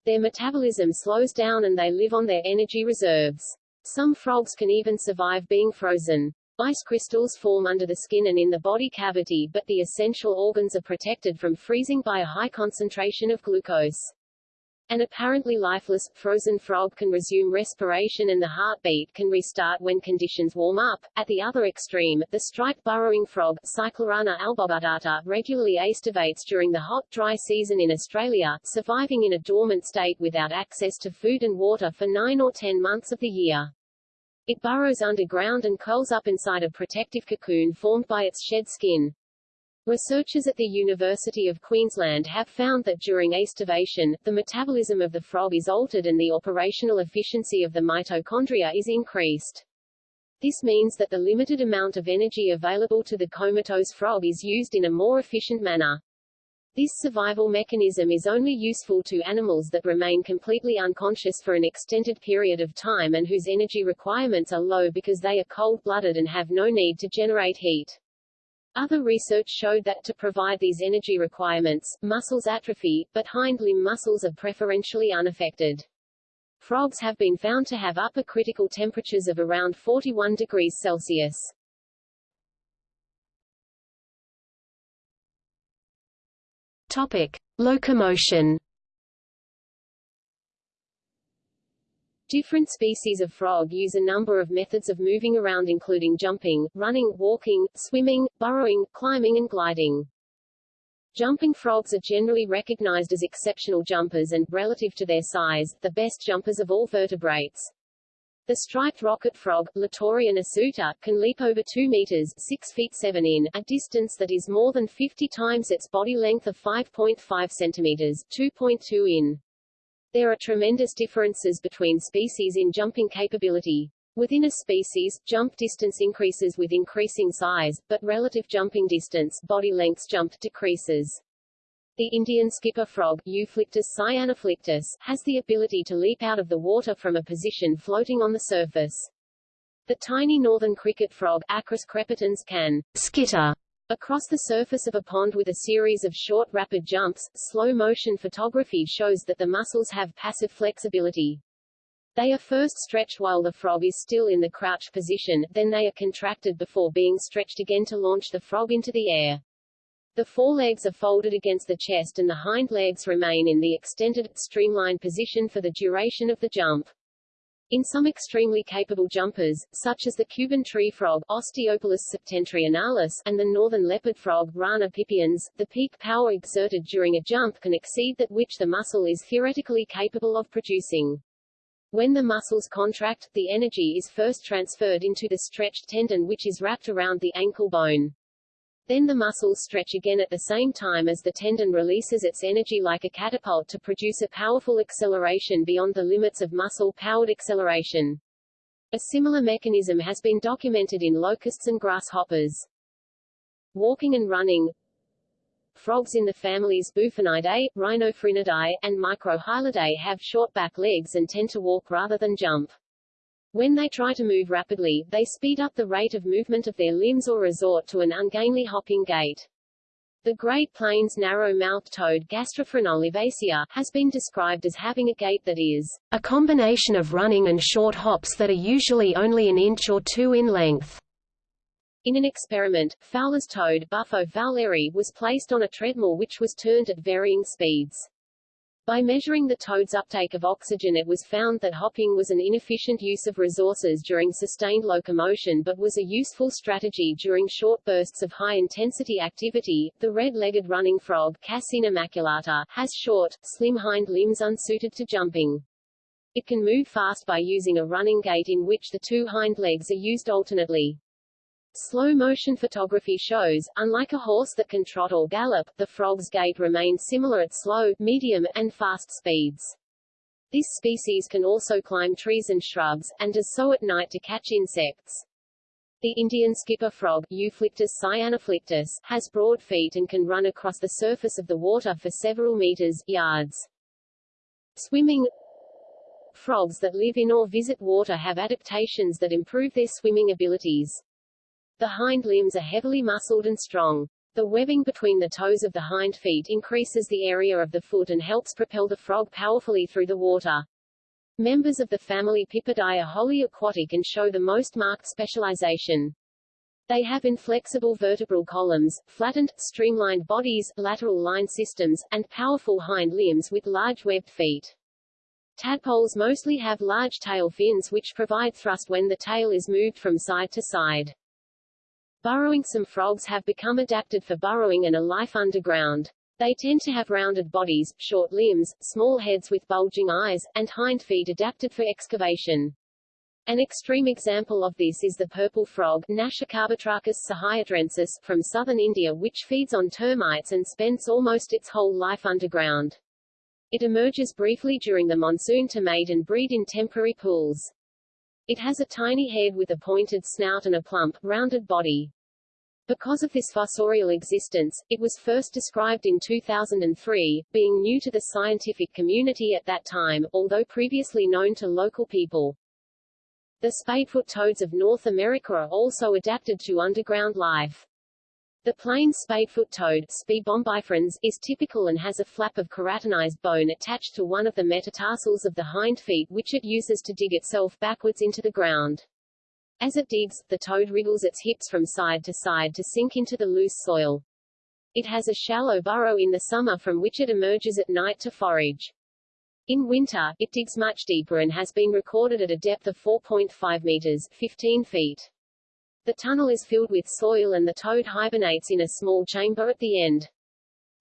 Their metabolism slows down and they live on their energy reserves. Some frogs can even survive being frozen. Ice crystals form under the skin and in the body cavity but the essential organs are protected from freezing by a high concentration of glucose. An apparently lifeless, frozen frog can resume respiration and the heartbeat can restart when conditions warm up. At the other extreme, the striped burrowing frog, Cyclorana alboguttata, regularly aestivates during the hot, dry season in Australia, surviving in a dormant state without access to food and water for nine or ten months of the year. It burrows underground and curls up inside a protective cocoon formed by its shed skin. Researchers at the University of Queensland have found that during aestivation, the metabolism of the frog is altered and the operational efficiency of the mitochondria is increased. This means that the limited amount of energy available to the comatose frog is used in a more efficient manner. This survival mechanism is only useful to animals that remain completely unconscious for an extended period of time and whose energy requirements are low because they are cold-blooded and have no need to generate heat. Other research showed that to provide these energy requirements, muscles atrophy, but hind limb muscles are preferentially unaffected. Frogs have been found to have upper critical temperatures of around 41 degrees Celsius. Topic: Locomotion. Different species of frog use a number of methods of moving around including jumping, running, walking, swimming, burrowing, climbing and gliding. Jumping frogs are generally recognized as exceptional jumpers and, relative to their size, the best jumpers of all vertebrates. The striped rocket frog, Litoria nasuta, can leap over 2 meters 6 feet 7 in, a distance that is more than 50 times its body length of 5.5 centimeters 2.2 in. There are tremendous differences between species in jumping capability. Within a species, jump distance increases with increasing size, but relative jumping distance body length jump decreases. The Indian skipper frog Euphlyctis cyanophlyctis, has the ability to leap out of the water from a position floating on the surface. The tiny northern cricket frog Acris crepitans can skitter Across the surface of a pond with a series of short rapid jumps, slow-motion photography shows that the muscles have passive flexibility. They are first stretched while the frog is still in the crouch position, then they are contracted before being stretched again to launch the frog into the air. The forelegs are folded against the chest and the hind legs remain in the extended, streamlined position for the duration of the jump. In some extremely capable jumpers, such as the Cuban tree frog Osteopilus septentrionalis and the northern leopard frog Rana pipiens, the peak power exerted during a jump can exceed that which the muscle is theoretically capable of producing. When the muscles contract, the energy is first transferred into the stretched tendon which is wrapped around the ankle bone. Then the muscles stretch again at the same time as the tendon releases its energy like a catapult to produce a powerful acceleration beyond the limits of muscle-powered acceleration. A similar mechanism has been documented in locusts and grasshoppers. Walking and running Frogs in the families Bufonidae, Rhinophrynidae, and Microhylidae have short back legs and tend to walk rather than jump. When they try to move rapidly, they speed up the rate of movement of their limbs or resort to an ungainly hopping gait. The Great Plains narrow-mouthed toad Gastrophryne olivacea has been described as having a gait that is a combination of running and short hops that are usually only an inch or two in length. In an experiment, Fowler's toad Bufo fowleri was placed on a treadmill which was turned at varying speeds. By measuring the toad's uptake of oxygen it was found that hopping was an inefficient use of resources during sustained locomotion but was a useful strategy during short bursts of high-intensity activity. The red-legged running frog Kassina maculata has short, slim hind limbs unsuited to jumping. It can move fast by using a running gait in which the two hind legs are used alternately. Slow-motion photography shows, unlike a horse that can trot or gallop, the frog's gait remains similar at slow, medium, and fast speeds. This species can also climb trees and shrubs, and does so at night to catch insects. The Indian skipper frog Euphlyctis cyanophlyctis, has broad feet and can run across the surface of the water for several meters yards. Swimming Frogs that live in or visit water have adaptations that improve their swimming abilities. The hind limbs are heavily muscled and strong. The webbing between the toes of the hind feet increases the area of the foot and helps propel the frog powerfully through the water. Members of the family Pipidae are wholly aquatic and show the most marked specialization. They have inflexible vertebral columns, flattened, streamlined bodies, lateral line systems, and powerful hind limbs with large webbed feet. Tadpoles mostly have large tail fins which provide thrust when the tail is moved from side to side. Burrowing Some frogs have become adapted for burrowing and a life underground. They tend to have rounded bodies, short limbs, small heads with bulging eyes, and hind feet adapted for excavation. An extreme example of this is the purple frog Nasikabatrachus sahyadrensis from southern India which feeds on termites and spends almost its whole life underground. It emerges briefly during the monsoon to mate and breed in temporary pools. It has a tiny head with a pointed snout and a plump, rounded body. Because of this fossorial existence, it was first described in 2003, being new to the scientific community at that time, although previously known to local people. The spadefoot toads of North America are also adapted to underground life. The plain spadefoot toad is typical and has a flap of keratinized bone attached to one of the metatarsals of the hind feet which it uses to dig itself backwards into the ground. As it digs, the toad wriggles its hips from side to side to sink into the loose soil. It has a shallow burrow in the summer from which it emerges at night to forage. In winter, it digs much deeper and has been recorded at a depth of 4.5 meters 15 feet. The tunnel is filled with soil and the toad hibernates in a small chamber at the end.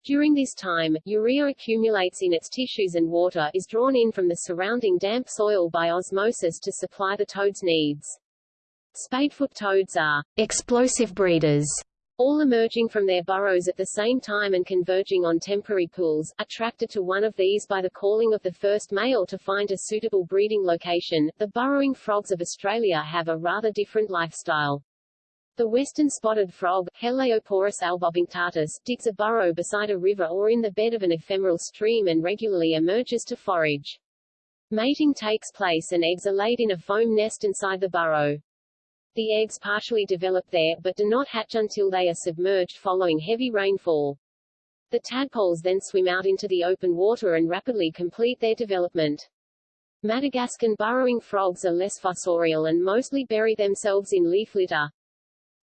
During this time, urea accumulates in its tissues and water is drawn in from the surrounding damp soil by osmosis to supply the toad's needs. Spadefoot toads are explosive breeders all emerging from their burrows at the same time and converging on temporary pools, attracted to one of these by the calling of the first male to find a suitable breeding location. The burrowing frogs of Australia have a rather different lifestyle. The western spotted frog, Heleioporus albopunctatus, digs a burrow beside a river or in the bed of an ephemeral stream and regularly emerges to forage. Mating takes place and eggs are laid in a foam nest inside the burrow. The eggs partially develop there, but do not hatch until they are submerged following heavy rainfall. The tadpoles then swim out into the open water and rapidly complete their development. Madagascan burrowing frogs are less fossorial and mostly bury themselves in leaf litter.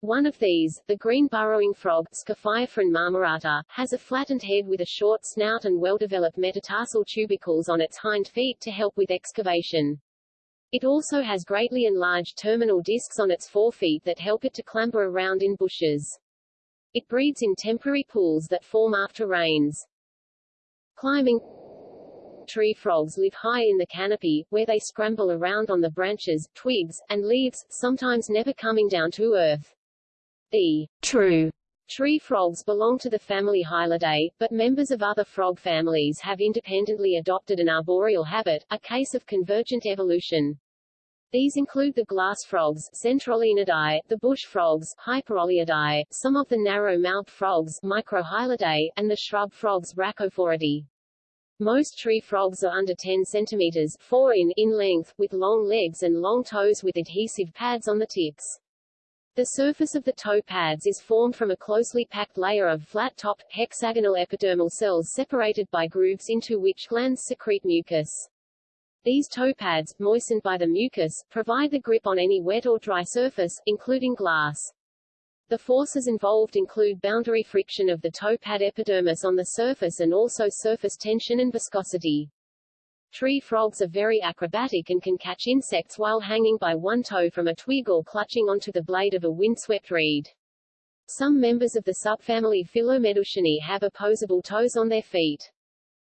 One of these, the green burrowing frog Scaphiophryne marmorata, has a flattened head with a short snout and well-developed metatarsal tubercles on its hind feet to help with excavation. It also has greatly enlarged terminal discs on its forefeet that help it to clamber around in bushes. It breeds in temporary pools that form after rains. Climbing Tree frogs live high in the canopy, where they scramble around on the branches, twigs, and leaves, sometimes never coming down to earth. The true Tree frogs belong to the family Hylidae, but members of other frog families have independently adopted an arboreal habit, a case of convergent evolution. These include the glass frogs Centrolenidae, the bush frogs Hyperoliidae, some of the narrow-mouthed frogs Microhylidae, and the shrub frogs Rhacophoridae. Most tree frogs are under 10 centimeters 4 in, in length, with long legs and long toes with adhesive pads on the tips. The surface of the toe pads is formed from a closely packed layer of flat-topped, hexagonal epidermal cells separated by grooves into which glands secrete mucus. These toe pads, moistened by the mucus, provide the grip on any wet or dry surface, including glass. The forces involved include boundary friction of the toe pad epidermis on the surface and also surface tension and viscosity. Tree frogs are very acrobatic and can catch insects while hanging by one toe from a twig or clutching onto the blade of a windswept reed. Some members of the subfamily Phyllomedusinae have opposable toes on their feet.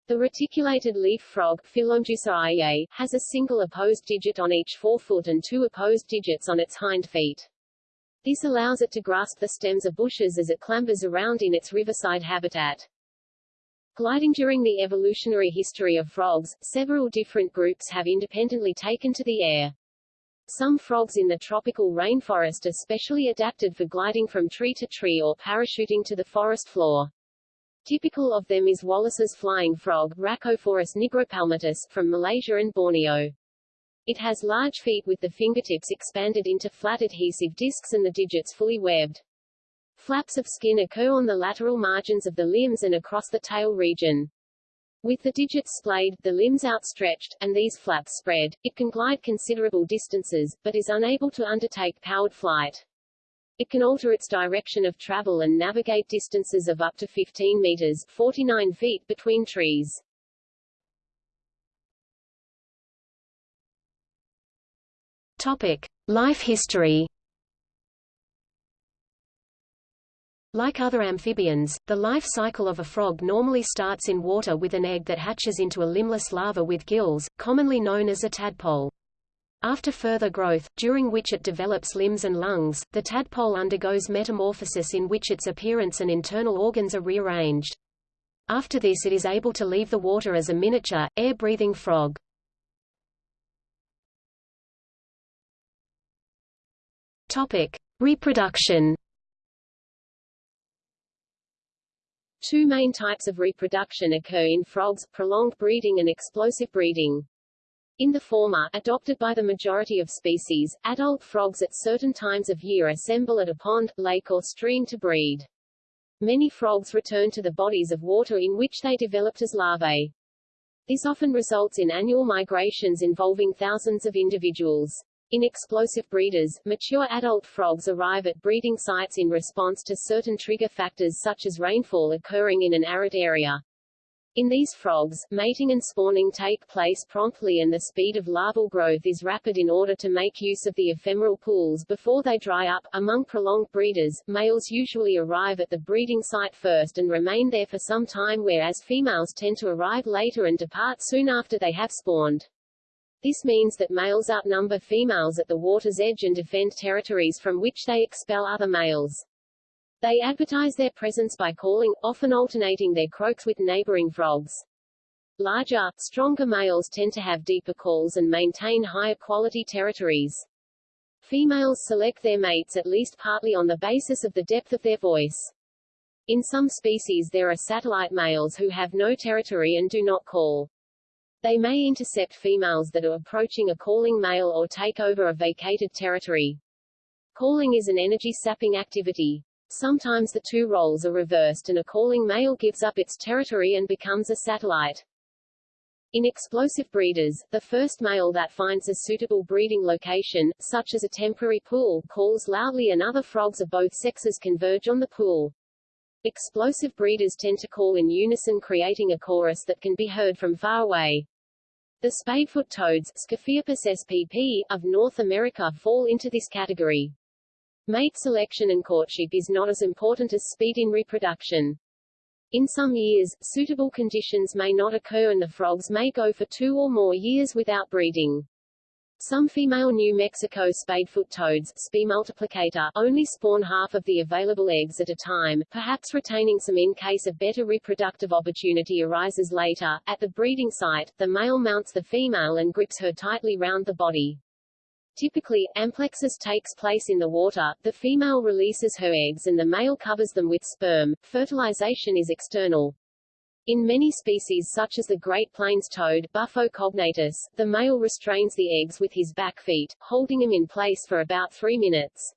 The reticulated leaf frog Phyllomedusa has a single opposed digit on each forefoot and two opposed digits on its hind feet. This allows it to grasp the stems of bushes as it clambers around in its riverside habitat. Gliding during the evolutionary history of frogs, several different groups have independently taken to the air. Some frogs in the tropical rainforest are specially adapted for gliding from tree to tree or parachuting to the forest floor. Typical of them is Wallace's flying frog Rhacophorus nigropalmatus, from Malaysia and Borneo. It has large feet with the fingertips expanded into flat adhesive discs and the digits fully webbed. Flaps of skin occur on the lateral margins of the limbs and across the tail region. With the digits splayed, the limbs outstretched, and these flaps spread, it can glide considerable distances, but is unable to undertake powered flight. It can alter its direction of travel and navigate distances of up to 15 meters 49 feet between trees. Topic: Life history. Like other amphibians, the life cycle of a frog normally starts in water with an egg that hatches into a limbless larva with gills, commonly known as a tadpole. After further growth, during which it develops limbs and lungs, the tadpole undergoes metamorphosis in which its appearance and internal organs are rearranged. After this it is able to leave the water as a miniature, air-breathing frog. Topic. Reproduction Two main types of reproduction occur in frogs, prolonged breeding and explosive breeding. In the former, adopted by the majority of species, adult frogs at certain times of year assemble at a pond, lake or stream to breed. Many frogs return to the bodies of water in which they developed as larvae. This often results in annual migrations involving thousands of individuals. In explosive breeders, mature adult frogs arrive at breeding sites in response to certain trigger factors such as rainfall occurring in an arid area. In these frogs, mating and spawning take place promptly and the speed of larval growth is rapid in order to make use of the ephemeral pools before they dry up. Among prolonged breeders, males usually arrive at the breeding site first and remain there for some time whereas females tend to arrive later and depart soon after they have spawned. This means that males outnumber females at the water's edge and defend territories from which they expel other males. They advertise their presence by calling, often alternating their croaks with neighboring frogs. Larger, stronger males tend to have deeper calls and maintain higher quality territories. Females select their mates at least partly on the basis of the depth of their voice. In some species there are satellite males who have no territory and do not call. They may intercept females that are approaching a calling male or take over a vacated territory. Calling is an energy-sapping activity. Sometimes the two roles are reversed and a calling male gives up its territory and becomes a satellite. In explosive breeders, the first male that finds a suitable breeding location, such as a temporary pool, calls loudly and other frogs of both sexes converge on the pool. Explosive breeders tend to call in unison creating a chorus that can be heard from far away. The spadefoot toads spp, of North America fall into this category. Mate selection and courtship is not as important as speed in reproduction. In some years, suitable conditions may not occur and the frogs may go for two or more years without breeding. Some female New Mexico spadefoot toads Spea multiplicata, only spawn half of the available eggs at a time, perhaps retaining some in case a better reproductive opportunity arises later. At the breeding site, the male mounts the female and grips her tightly round the body. Typically, amplexus takes place in the water, the female releases her eggs and the male covers them with sperm. Fertilization is external. In many species such as the Great Plains toad Bufo cognatus, the male restrains the eggs with his back feet, holding them in place for about three minutes.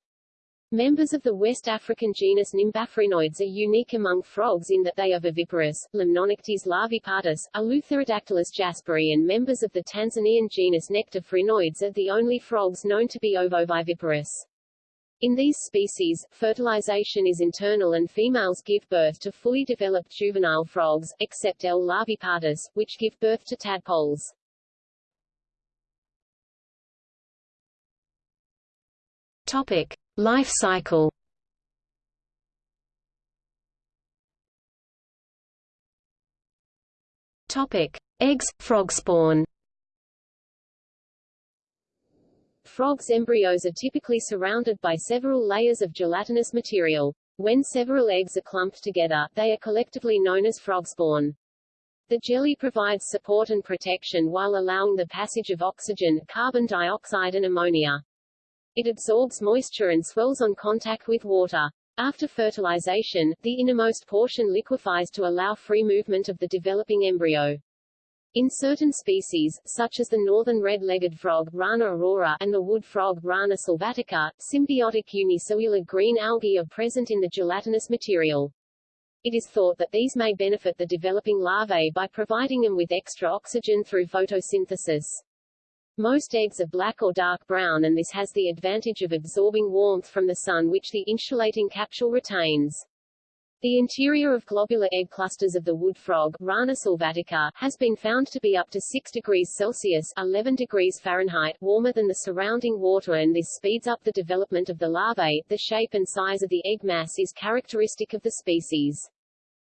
Members of the West African genus Nimbaphrynoides are unique among frogs in that they are viviparous. Limnonectes larvaepartus, Eleutherodactylus jasperi and members of the Tanzanian genus Nectophrynoides are the only frogs known to be ovoviviparous. In these species, fertilization is internal and females give birth to fully developed juvenile frogs, except L. which give birth to tadpoles. Topic. Life cycle Topic: Eggs, frog spawn. Frogs' embryos are typically surrounded by several layers of gelatinous material. When several eggs are clumped together, they are collectively known as frog spawn. The jelly provides support and protection while allowing the passage of oxygen, carbon dioxide and ammonia. It absorbs moisture and swells on contact with water. After fertilization, the innermost portion liquefies to allow free movement of the developing embryo. In certain species, such as the northern red-legged frog Rana aurora and the wood frog Rana sylvatica, symbiotic unicellular green algae are present in the gelatinous material. It is thought that these may benefit the developing larvae by providing them with extra oxygen through photosynthesis. Most eggs are black or dark brown and this has the advantage of absorbing warmth from the sun which the insulating capsule retains. The interior of globular egg clusters of the wood frog Rana sylvatica, has been found to be up to 6 degrees Celsius 11 degrees Fahrenheit warmer than the surrounding water and this speeds up the development of the larvae. The shape and size of the egg mass is characteristic of the species.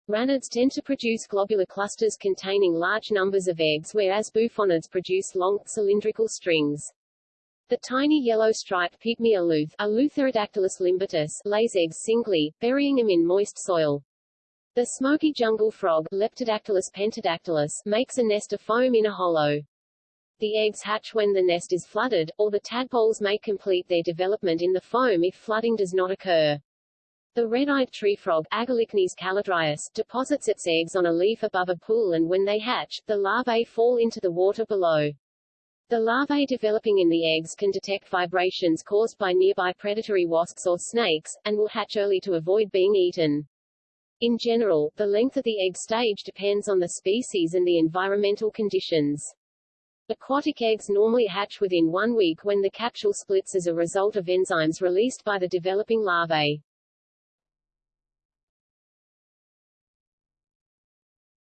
Ranids tend to produce globular clusters containing large numbers of eggs whereas bufonids produce long, cylindrical strings. The tiny yellow striped pygmy aluth, Eleutherodactylus limbatus, lays eggs singly, burying them in moist soil. The smoky jungle frog, Leptodactylus pentadactylus, makes a nest of foam in a hollow. The eggs hatch when the nest is flooded, or the tadpoles may complete their development in the foam if flooding does not occur. The red-eyed tree frog, Agalychnis callidryas, deposits its eggs on a leaf above a pool and when they hatch, the larvae fall into the water below. The larvae developing in the eggs can detect vibrations caused by nearby predatory wasps or snakes, and will hatch early to avoid being eaten. In general, the length of the egg stage depends on the species and the environmental conditions. Aquatic eggs normally hatch within one week when the capsule splits as a result of enzymes released by the developing larvae.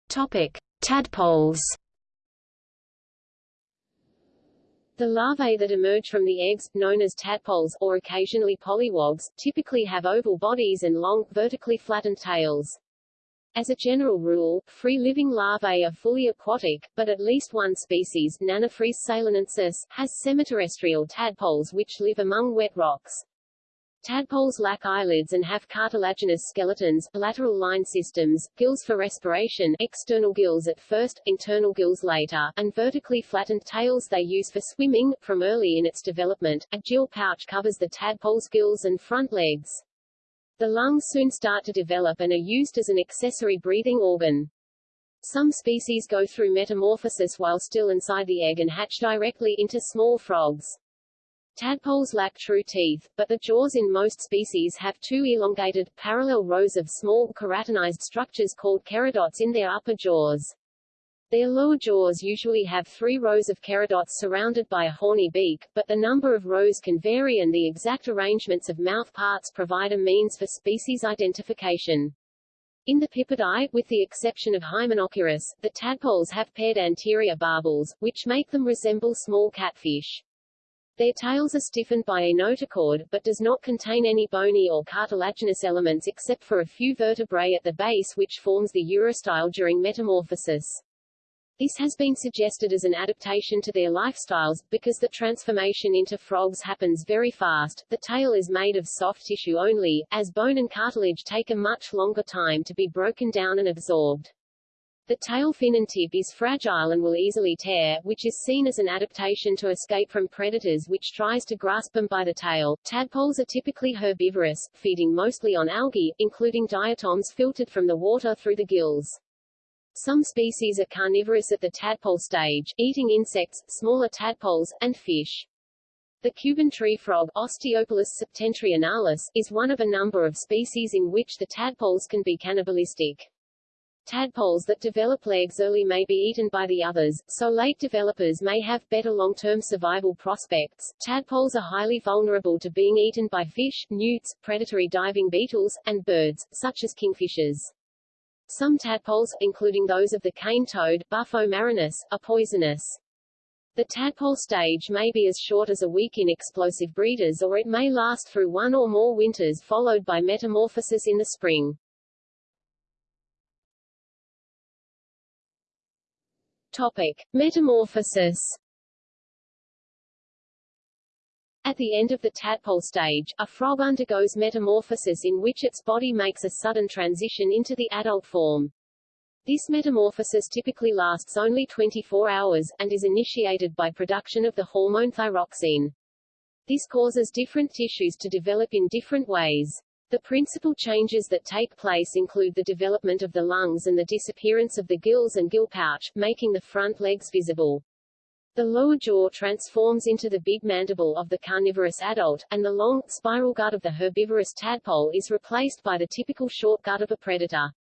Topic: Tadpoles. The larvae that emerge from the eggs, known as tadpoles, or occasionally polywogs, typically have oval bodies and long, vertically flattened tails. As a general rule, free-living larvae are fully aquatic, but at least one species, Nannophrys ceylonensis, has semiterrestrial tadpoles which live among wet rocks. Tadpoles lack eyelids and have cartilaginous skeletons, lateral line systems, gills for respiration external gills at first, internal gills later, and vertically flattened tails they use for swimming. From early in its development, a gill pouch covers the tadpole's gills and front legs. The lungs soon start to develop and are used as an accessory breathing organ. Some species go through metamorphosis while still inside the egg and hatch directly into small frogs. Tadpoles lack true teeth, but the jaws in most species have two elongated, parallel rows of small, keratinized structures called keradonts in their upper jaws. Their lower jaws usually have three rows of keradonts surrounded by a horny beak, but the number of rows can vary and the exact arrangements of mouth parts provide a means for species identification. In the Pipidae, with the exception of Hymenochirus, the tadpoles have paired anterior barbels, which make them resemble small catfish. Their tails are stiffened by a notochord, but does not contain any bony or cartilaginous elements except for a few vertebrae at the base which forms the urostyle during metamorphosis. This has been suggested as an adaptation to their lifestyles, because the transformation into frogs happens very fast. The tail is made of soft tissue only, as bone and cartilage take a much longer time to be broken down and absorbed. The tail fin and tip is fragile and will easily tear, which is seen as an adaptation to escape from predators which tries to grasp them by the tail. Tadpoles are typically herbivorous, feeding mostly on algae, including diatoms filtered from the water through the gills. Some species are carnivorous at the tadpole stage, eating insects, smaller tadpoles, and fish. The Cuban tree frog, Osteopilus septentrionalis, is one of a number of species in which the tadpoles can be cannibalistic. Tadpoles that develop legs early may be eaten by the others, so late developers may have better long-term survival prospects. Tadpoles are highly vulnerable to being eaten by fish, newts, predatory diving beetles, and birds, such as kingfishers. Some tadpoles, including those of the cane toad, Bufo marinus, are poisonous. The tadpole stage may be as short as a week in explosive breeders or it may last through one or more winters followed by metamorphosis in the spring. Topic: Metamorphosis. At the end of the tadpole stage, a frog undergoes metamorphosis in which its body makes a sudden transition into the adult form. This metamorphosis typically lasts only 24 hours, and is initiated by production of the hormone thyroxine. This causes different tissues to develop in different ways. The principal changes that take place include the development of the lungs and the disappearance of the gills and gill pouch, making the front legs visible. The lower jaw transforms into the big mandible of the carnivorous adult, and the long, spiral gut of the herbivorous tadpole is replaced by the typical short gut of a predator.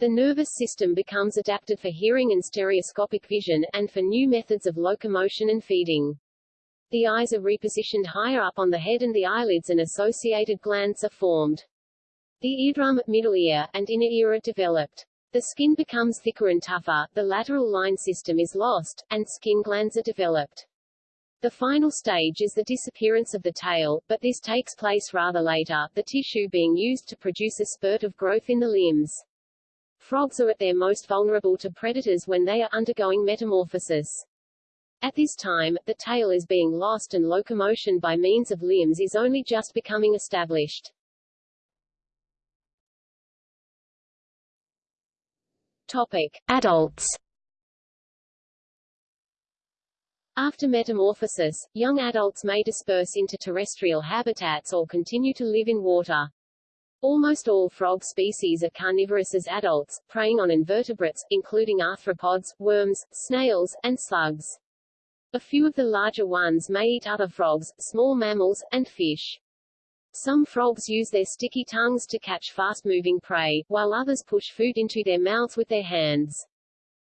The nervous system becomes adapted for hearing and stereoscopic vision, and for new methods of locomotion and feeding. The eyes are repositioned higher up on the head and the eyelids and associated glands are formed. The eardrum, middle ear, and inner ear are developed. The skin becomes thicker and tougher, the lateral line system is lost, and skin glands are developed. The final stage is the disappearance of the tail, but this takes place rather later, the tissue being used to produce a spurt of growth in the limbs. Frogs are at their most vulnerable to predators when they are undergoing metamorphosis. At this time, the tail is being lost and locomotion by means of limbs is only just becoming established. Topic. Adults After metamorphosis, young adults may disperse into terrestrial habitats or continue to live in water. Almost all frog species are carnivorous as adults, preying on invertebrates, including arthropods, worms, snails, and slugs. A few of the larger ones may eat other frogs, small mammals, and fish. Some frogs use their sticky tongues to catch fast-moving prey, while others push food into their mouths with their hands.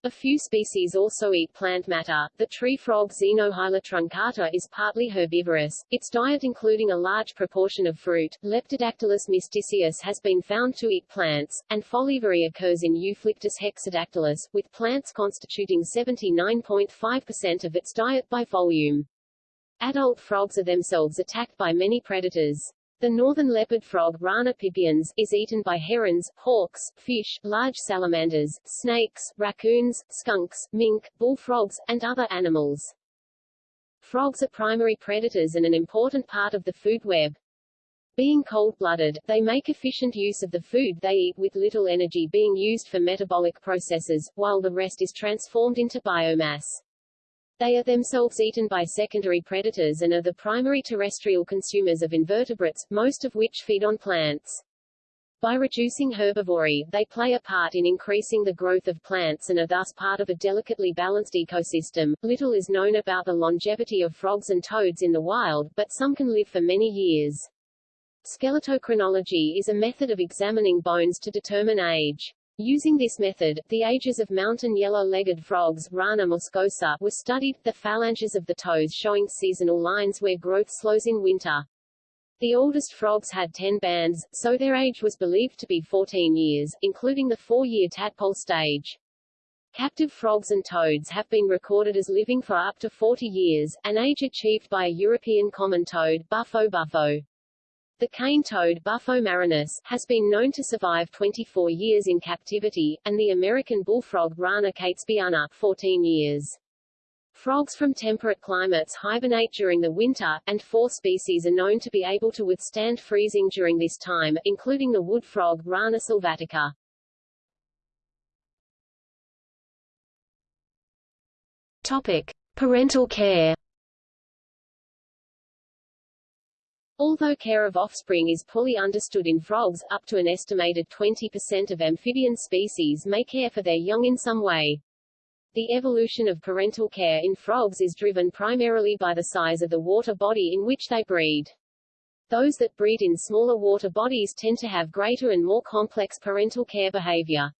A few species also eat plant matter. The tree frog Xenohyla truncata is partly herbivorous, its diet including a large proportion of fruit. Leptodactylus mystaceus has been found to eat plants, and folivory occurs in Euphlyctis hexadactylus, with plants constituting 79.5% of its diet by volume. Adult frogs are themselves attacked by many predators. The northern leopard frog Rana pipiens is eaten by herons, hawks, fish, large salamanders, snakes, raccoons, skunks, mink, bullfrogs, and other animals. Frogs are primary predators and an important part of the food web. Being cold-blooded, they make efficient use of the food they eat with little energy being used for metabolic processes, while the rest is transformed into biomass. They are themselves eaten by secondary predators and are the primary terrestrial consumers of invertebrates, most of which feed on plants. By reducing herbivory, they play a part in increasing the growth of plants and are thus part of a delicately balanced ecosystem. Little is known about the longevity of frogs and toads in the wild, but some can live for many years. Skeletochronology is a method of examining bones to determine age. Using this method, the ages of mountain yellow-legged frogs Rana muscosa were studied, the phalanges of the toes showing seasonal lines where growth slows in winter. The oldest frogs had 10 bands, so their age was believed to be 14 years, including the four-year tadpole stage. Captive frogs and toads have been recorded as living for up to 40 years, an age achieved by a European common toad Bufo bufo. The cane toad Bufo marinus has been known to survive 24 years in captivity, and the American bullfrog Rana catesbeiana 14 years. Frogs from temperate climates hibernate during the winter, and four species are known to be able to withstand freezing during this time, including the wood frog Rana sylvatica. Topic: Parental care. Although care of offspring is poorly understood in frogs, up to an estimated 20% of amphibian species may care for their young in some way. The evolution of parental care in frogs is driven primarily by the size of the water body in which they breed. Those that breed in smaller water bodies tend to have greater and more complex parental care behavior.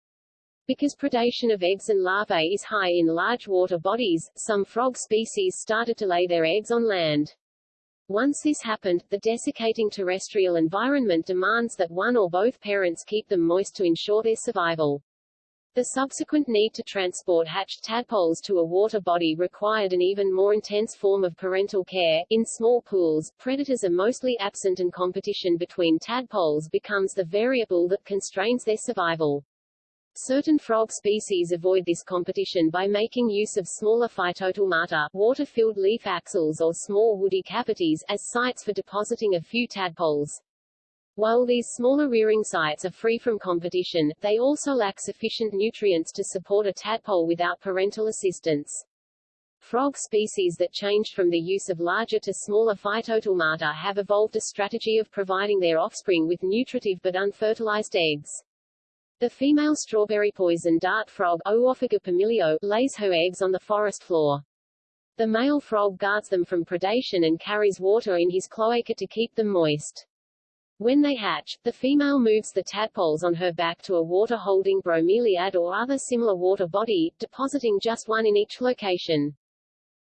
Because predation of eggs and larvae is high in large water bodies, some frog species started to lay their eggs on land. Once this happened, the desiccating terrestrial environment demands that one or both parents keep them moist to ensure their survival. The subsequent need to transport hatched tadpoles to a water body required an even more intense form of parental care. In small pools, predators are mostly absent and competition between tadpoles becomes the variable that constrains their survival. Certain frog species avoid this competition by making use of smaller phytotelmata, water-filled leaf axils or small woody cavities, as sites for depositing a few tadpoles. While these smaller rearing sites are free from competition, they also lack sufficient nutrients to support a tadpole without parental assistance. Frog species that changed from the use of larger to smaller phytotelmata have evolved a strategy of providing their offspring with nutritive but unfertilized eggs. The female strawberry poison dart frog Oophaga pumilio, lays her eggs on the forest floor. The male frog guards them from predation and carries water in his cloaca to keep them moist. When they hatch, the female moves the tadpoles on her back to a water-holding bromeliad or other similar water body, depositing just one in each location.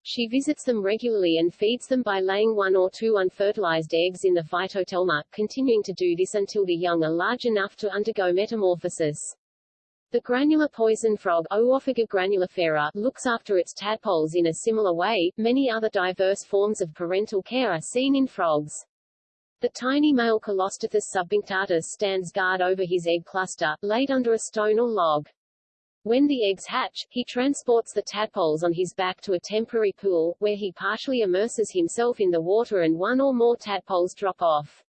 She visits them regularly and feeds them by laying one or two unfertilized eggs in the phytotelma, continuing to do this until the young are large enough to undergo metamorphosis. The granular poison frog Oophaga granulifera looks after its tadpoles in a similar way. Many other diverse forms of parental care are seen in frogs. The tiny male Colostethus subpunctatus stands guard over his egg cluster, laid under a stone or log. When the eggs hatch, he transports the tadpoles on his back to a temporary pool, where he partially immerses himself in the water and one or more tadpoles drop off.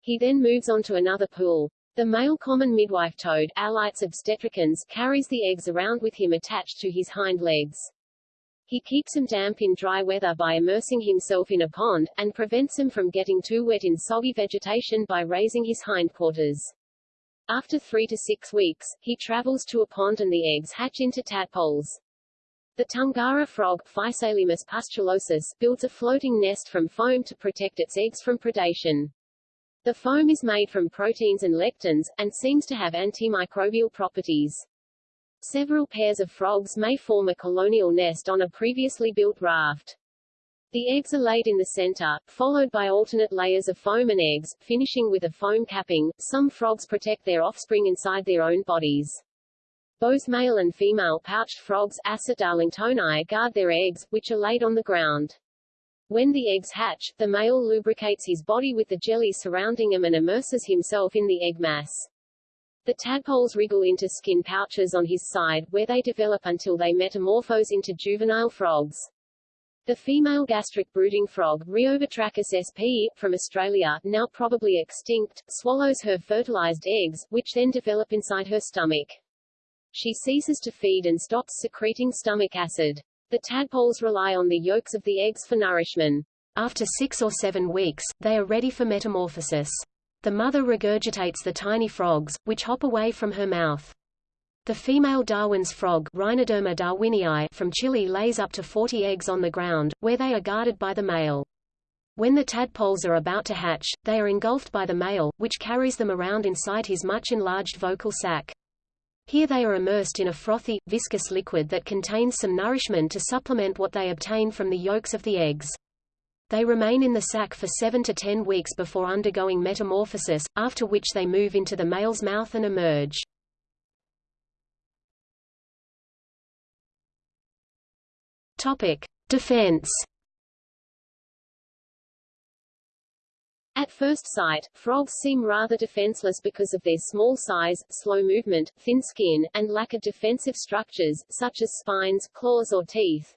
He then moves on to another pool. The male common midwife toad, Alytes obstetricans, carries the eggs around with him attached to his hind legs. He keeps them damp in dry weather by immersing himself in a pond, and prevents them from getting too wet in soggy vegetation by raising his hindquarters. After three to six weeks, he travels to a pond and the eggs hatch into tadpoles. The Tungara frog, Physalaemus pustulosus, builds a floating nest from foam to protect its eggs from predation. The foam is made from proteins and lectins, and seems to have antimicrobial properties. Several pairs of frogs may form a colonial nest on a previously built raft. The eggs are laid in the center, followed by alternate layers of foam and eggs, finishing with a foam capping. Some frogs protect their offspring inside their own bodies. Both male and female pouched frogs, Assa darlingtoni, guard their eggs, which are laid on the ground. When the eggs hatch, the male lubricates his body with the jelly surrounding him and immerses himself in the egg mass. The tadpoles wriggle into skin pouches on his side, where they develop until they metamorphose into juvenile frogs. The female gastric brooding frog, Rheobatrachus sp. from Australia, now probably extinct, swallows her fertilized eggs, which then develop inside her stomach. She ceases to feed and stops secreting stomach acid. The tadpoles rely on the yolks of the eggs for nourishment. After six or seven weeks, they are ready for metamorphosis. The mother regurgitates the tiny frogs, which hop away from her mouth. The female Darwin's frog Rhinoderma darwinii from Chile lays up to 40 eggs on the ground, where they are guarded by the male. When the tadpoles are about to hatch, they are engulfed by the male, which carries them around inside his much enlarged vocal sac. Here they are immersed in a frothy, viscous liquid that contains some nourishment to supplement what they obtain from the yolks of the eggs. They remain in the sac for 7 to 10 weeks before undergoing metamorphosis, after which they move into the male's mouth and emerge. Topic: Defense. At first sight, frogs seem rather defenseless because of their small size, slow movement, thin skin, and lack of defensive structures, such as spines, claws or teeth.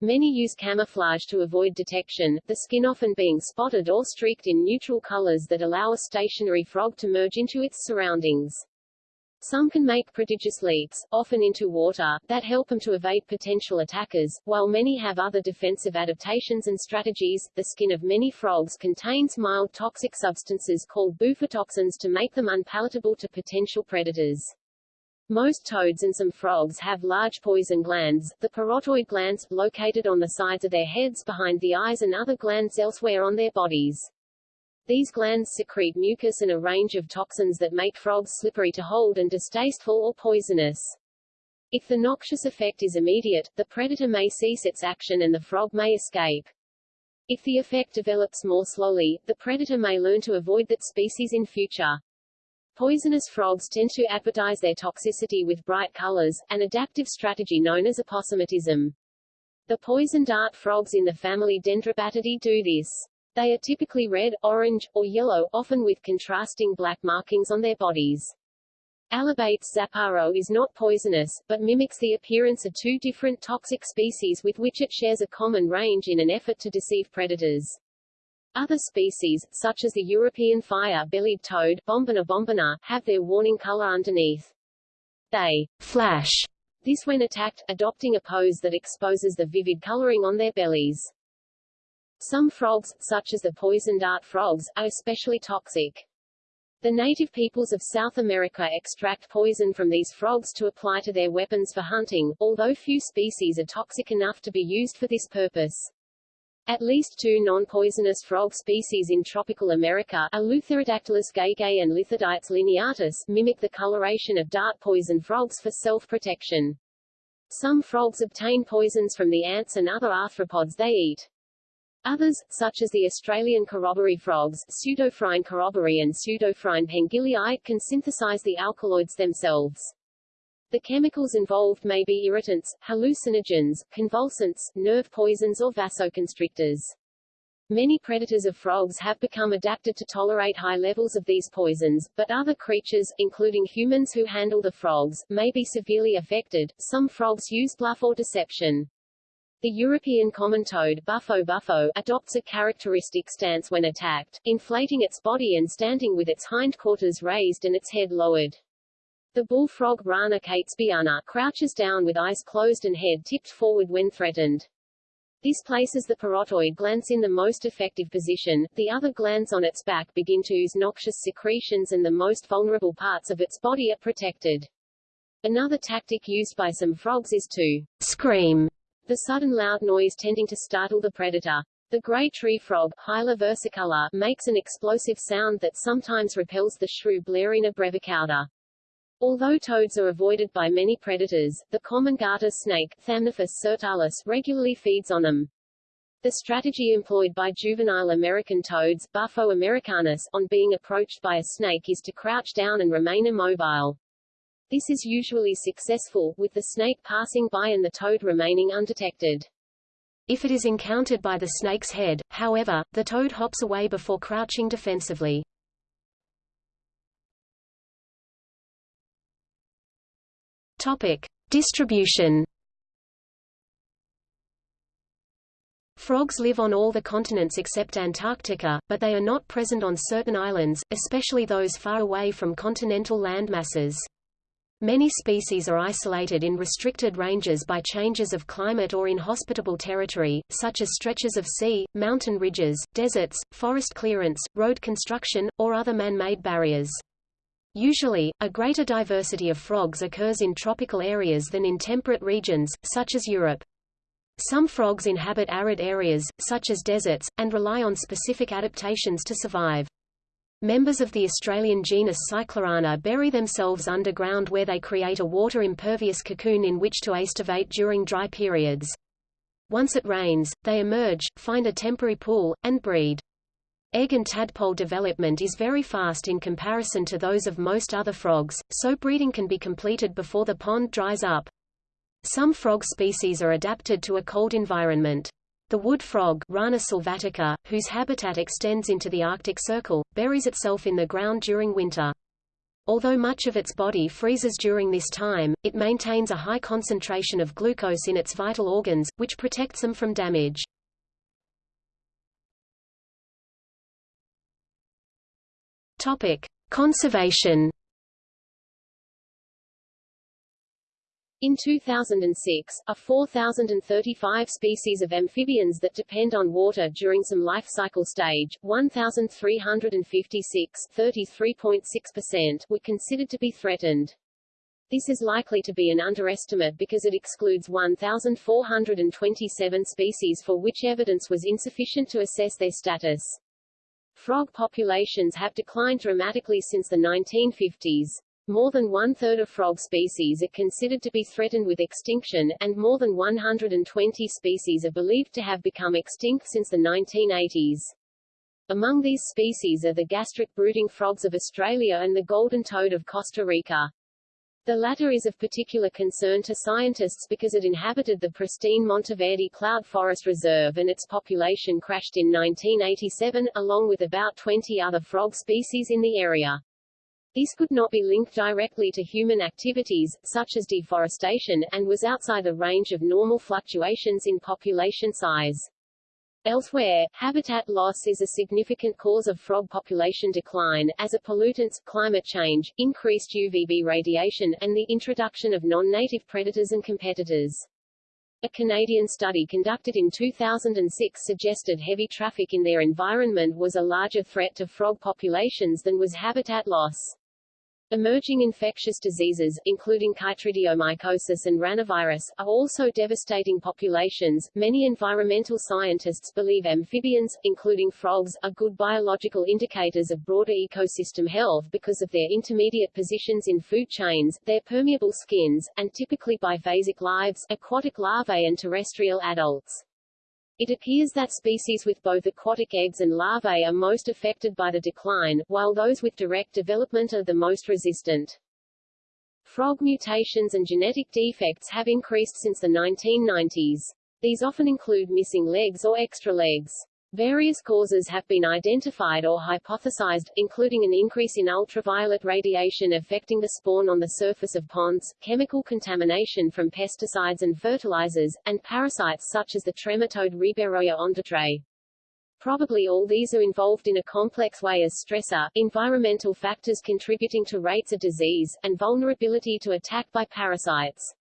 Many use camouflage to avoid detection, the skin often being spotted or streaked in neutral colors that allow a stationary frog to merge into its surroundings. Some can make prodigious leaps, often into water, that help them to evade potential attackers, while many have other defensive adaptations and strategies. The skin of many frogs contains mild toxic substances called bufotoxins to make them unpalatable to potential predators. Most toads and some frogs have large poison glands, the parotoid glands, located on the sides of their heads behind the eyes and other glands elsewhere on their bodies. These glands secrete mucus and a range of toxins that make frogs slippery to hold and distasteful or poisonous. If the noxious effect is immediate, the predator may cease its action and the frog may escape. If the effect develops more slowly, the predator may learn to avoid that species in future. Poisonous frogs tend to advertise their toxicity with bright colors, an adaptive strategy known as aposematism. The poison dart frogs in the family Dendrobatidae do this. They are typically red, orange, or yellow, often with contrasting black markings on their bodies. Allobates zaparo is not poisonous, but mimics the appearance of two different toxic species with which it shares a common range in an effort to deceive predators. Other species, such as the European fire-bellied toad Bombina bombina, have their warning color underneath. They flash this when attacked, adopting a pose that exposes the vivid coloring on their bellies. Some frogs, such as the poison dart frogs, are especially toxic. The native peoples of South America extract poison from these frogs to apply to their weapons for hunting, although few species are toxic enough to be used for this purpose. At least two non-poisonous frog species in tropical America, Eleutherodactylus gaigei and Lithodytes lineatus, mimic the coloration of dart poison frogs for self-protection. Some frogs obtain poisons from the ants and other arthropods they eat. Others, such as the Australian corroboree frogs, Pseudophryne corroboree and Pseudophryne pengilleyi, can synthesize the alkaloids themselves. The chemicals involved may be irritants, hallucinogens, convulsants, nerve poisons or vasoconstrictors. Many predators of frogs have become adapted to tolerate high levels of these poisons, but other creatures, including humans who handle the frogs, may be severely affected. Some frogs use bluff or deception. The European common toad Bufo bufo adopts a characteristic stance when attacked, inflating its body and standing with its hindquarters raised and its head lowered. The bullfrog Rana catesbeiana crouches down with eyes closed and head tipped forward when threatened. This places the parotoid glands in the most effective position, the other glands on its back begin to ooze noxious secretions and the most vulnerable parts of its body are protected. Another tactic used by some frogs is to scream the sudden loud noise tending to startle the predator. The gray tree frog, Hyla versicolor, makes an explosive sound that sometimes repels the shrew Blarina brevicauda. Although toads are avoided by many predators, the common garter snake, Thamnophis sirtalis, regularly feeds on them. The strategy employed by juvenile American toads, Bufo americanus, on being approached by a snake is to crouch down and remain immobile. This is usually successful, with the snake passing by and the toad remaining undetected. If it is encountered by the snake's head, however, the toad hops away before crouching defensively. Topic. Distribution Frogs live on all the continents except Antarctica, but they are not present on certain islands, especially those far away from continental land masses. Many species are isolated in restricted ranges by changes of climate or inhospitable territory, such as stretches of sea, mountain ridges, deserts, forest clearance, road construction, or other man-made barriers. Usually, a greater diversity of frogs occurs in tropical areas than in temperate regions, such as Europe. Some frogs inhabit arid areas, such as deserts, and rely on specific adaptations to survive. Members of the Australian genus Cyclorana bury themselves underground where they create a water-impervious cocoon in which to aestivate during dry periods. Once it rains, they emerge, find a temporary pool, and breed. Egg and tadpole development is very fast in comparison to those of most other frogs, so breeding can be completed before the pond dries up. Some frog species are adapted to a cold environment. The wood frog Rana sylvatica, whose habitat extends into the Arctic Circle, buries itself in the ground during winter. Although much of its body freezes during this time, it maintains a high concentration of glucose in its vital organs, which protects them from damage. Topic: Conservation In 2006, a 4,035 species of amphibians that depend on water during some life cycle stage, 1,356 33.6%, were considered to be threatened. This is likely to be an underestimate because it excludes 1,427 species for which evidence was insufficient to assess their status. Frog populations have declined dramatically since the 1950s. More than one-third of frog species are considered to be threatened with extinction, and more than 120 species are believed to have become extinct since the 1980s. Among these species are the gastric brooding frogs of Australia and the golden toad of Costa Rica. The latter is of particular concern to scientists because it inhabited the pristine Monteverde Cloud Forest Reserve and its population crashed in 1987, along with about 20 other frog species in the area. This could not be linked directly to human activities, such as deforestation, and was outside the range of normal fluctuations in population size. Elsewhere, habitat loss is a significant cause of frog population decline, as are pollutants, climate change, increased UVB radiation, and the introduction of non-native predators and competitors. A Canadian study conducted in 2006 suggested heavy traffic in their environment was a larger threat to frog populations than was habitat loss. Emerging infectious diseases, including chytridiomycosis and ranavirus, are also devastating populations. Many environmental scientists believe amphibians, including frogs, are good biological indicators of broader ecosystem health because of their intermediate positions in food chains, their permeable skins, and typically biphasic lives, aquatic larvae and terrestrial adults. It appears that species with both aquatic eggs and larvae are most affected by the decline, while those with direct development are the most resistant. Frog mutations and genetic defects have increased since the 1990s. These often include missing legs or extra legs. Various causes have been identified or hypothesized, including an increase in ultraviolet radiation affecting the spawn on the surface of ponds, chemical contamination from pesticides and fertilizers, and parasites such as the trematode Ribeiroia ondatrae. Probably all these are involved in a complex way as stressor, environmental factors contributing to rates of disease, and vulnerability to attack by parasites.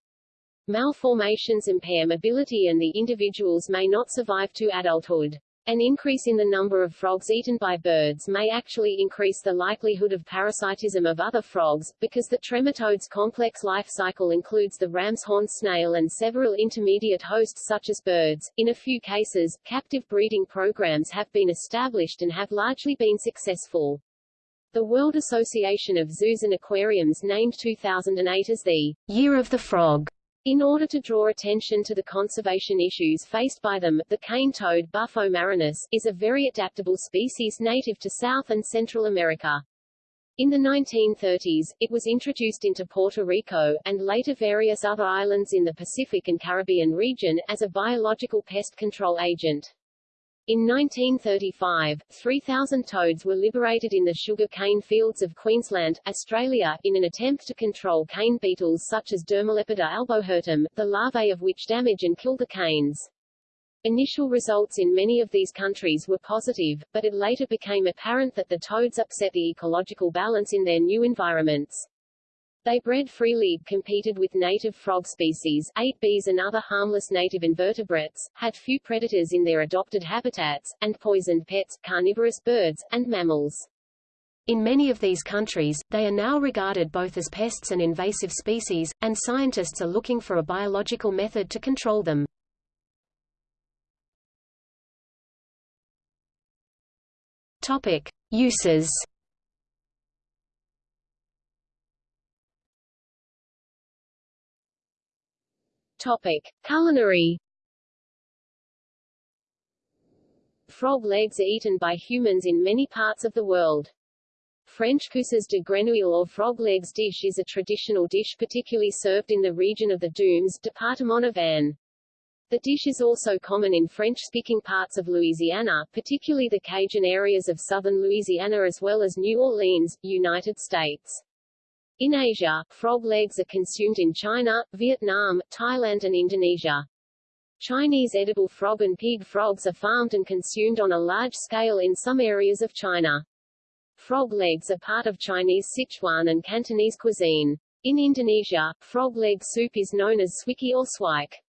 Malformations impair mobility and the individuals may not survive to adulthood. An increase in the number of frogs eaten by birds may actually increase the likelihood of parasitism of other frogs, because the trematode's complex life cycle includes the ram's horn snail and several intermediate hosts such as birds. In a few cases, captive breeding programs have been established and have largely been successful. The World Association of Zoos and Aquariums named 2008 as the Year of the Frog in order to draw attention to the conservation issues faced by them, the cane toad Bufo marinus, is a very adaptable species native to South and Central America. In the 1930s, it was introduced into Puerto Rico, and later various other islands in the Pacific and Caribbean region, as a biological pest control agent. In 1935, 3,000 toads were liberated in the sugar cane fields of Queensland, Australia, in an attempt to control cane beetles such as Dermolepida albohirtum, the larvae of which damage and kill the canes. Initial results in many of these countries were positive, but it later became apparent that the toads upset the ecological balance in their new environments. They bred freely, competed with native frog species, ate bees and other harmless native invertebrates, had few predators in their adopted habitats, and poisoned pets, carnivorous birds, and mammals. In many of these countries, they are now regarded both as pests and invasive species, and scientists are looking for a biological method to control them. Topic. Uses Topic: Culinary. Frog legs are eaten by humans in many parts of the world. French cuisses de grenouille or frog legs dish is a traditional dish particularly served in the region of the Dunes, Departement of Aisne. The dish is also common in French-speaking parts of Louisiana, particularly the Cajun areas of southern Louisiana as well as New Orleans, United States. In Asia, frog legs are consumed in China, Vietnam, Thailand and Indonesia. Chinese edible frog and pig frogs are farmed and consumed on a large scale in some areas of China. Frog legs are part of Chinese Sichuan and Cantonese cuisine. In Indonesia, frog leg soup is known as swikee or swike.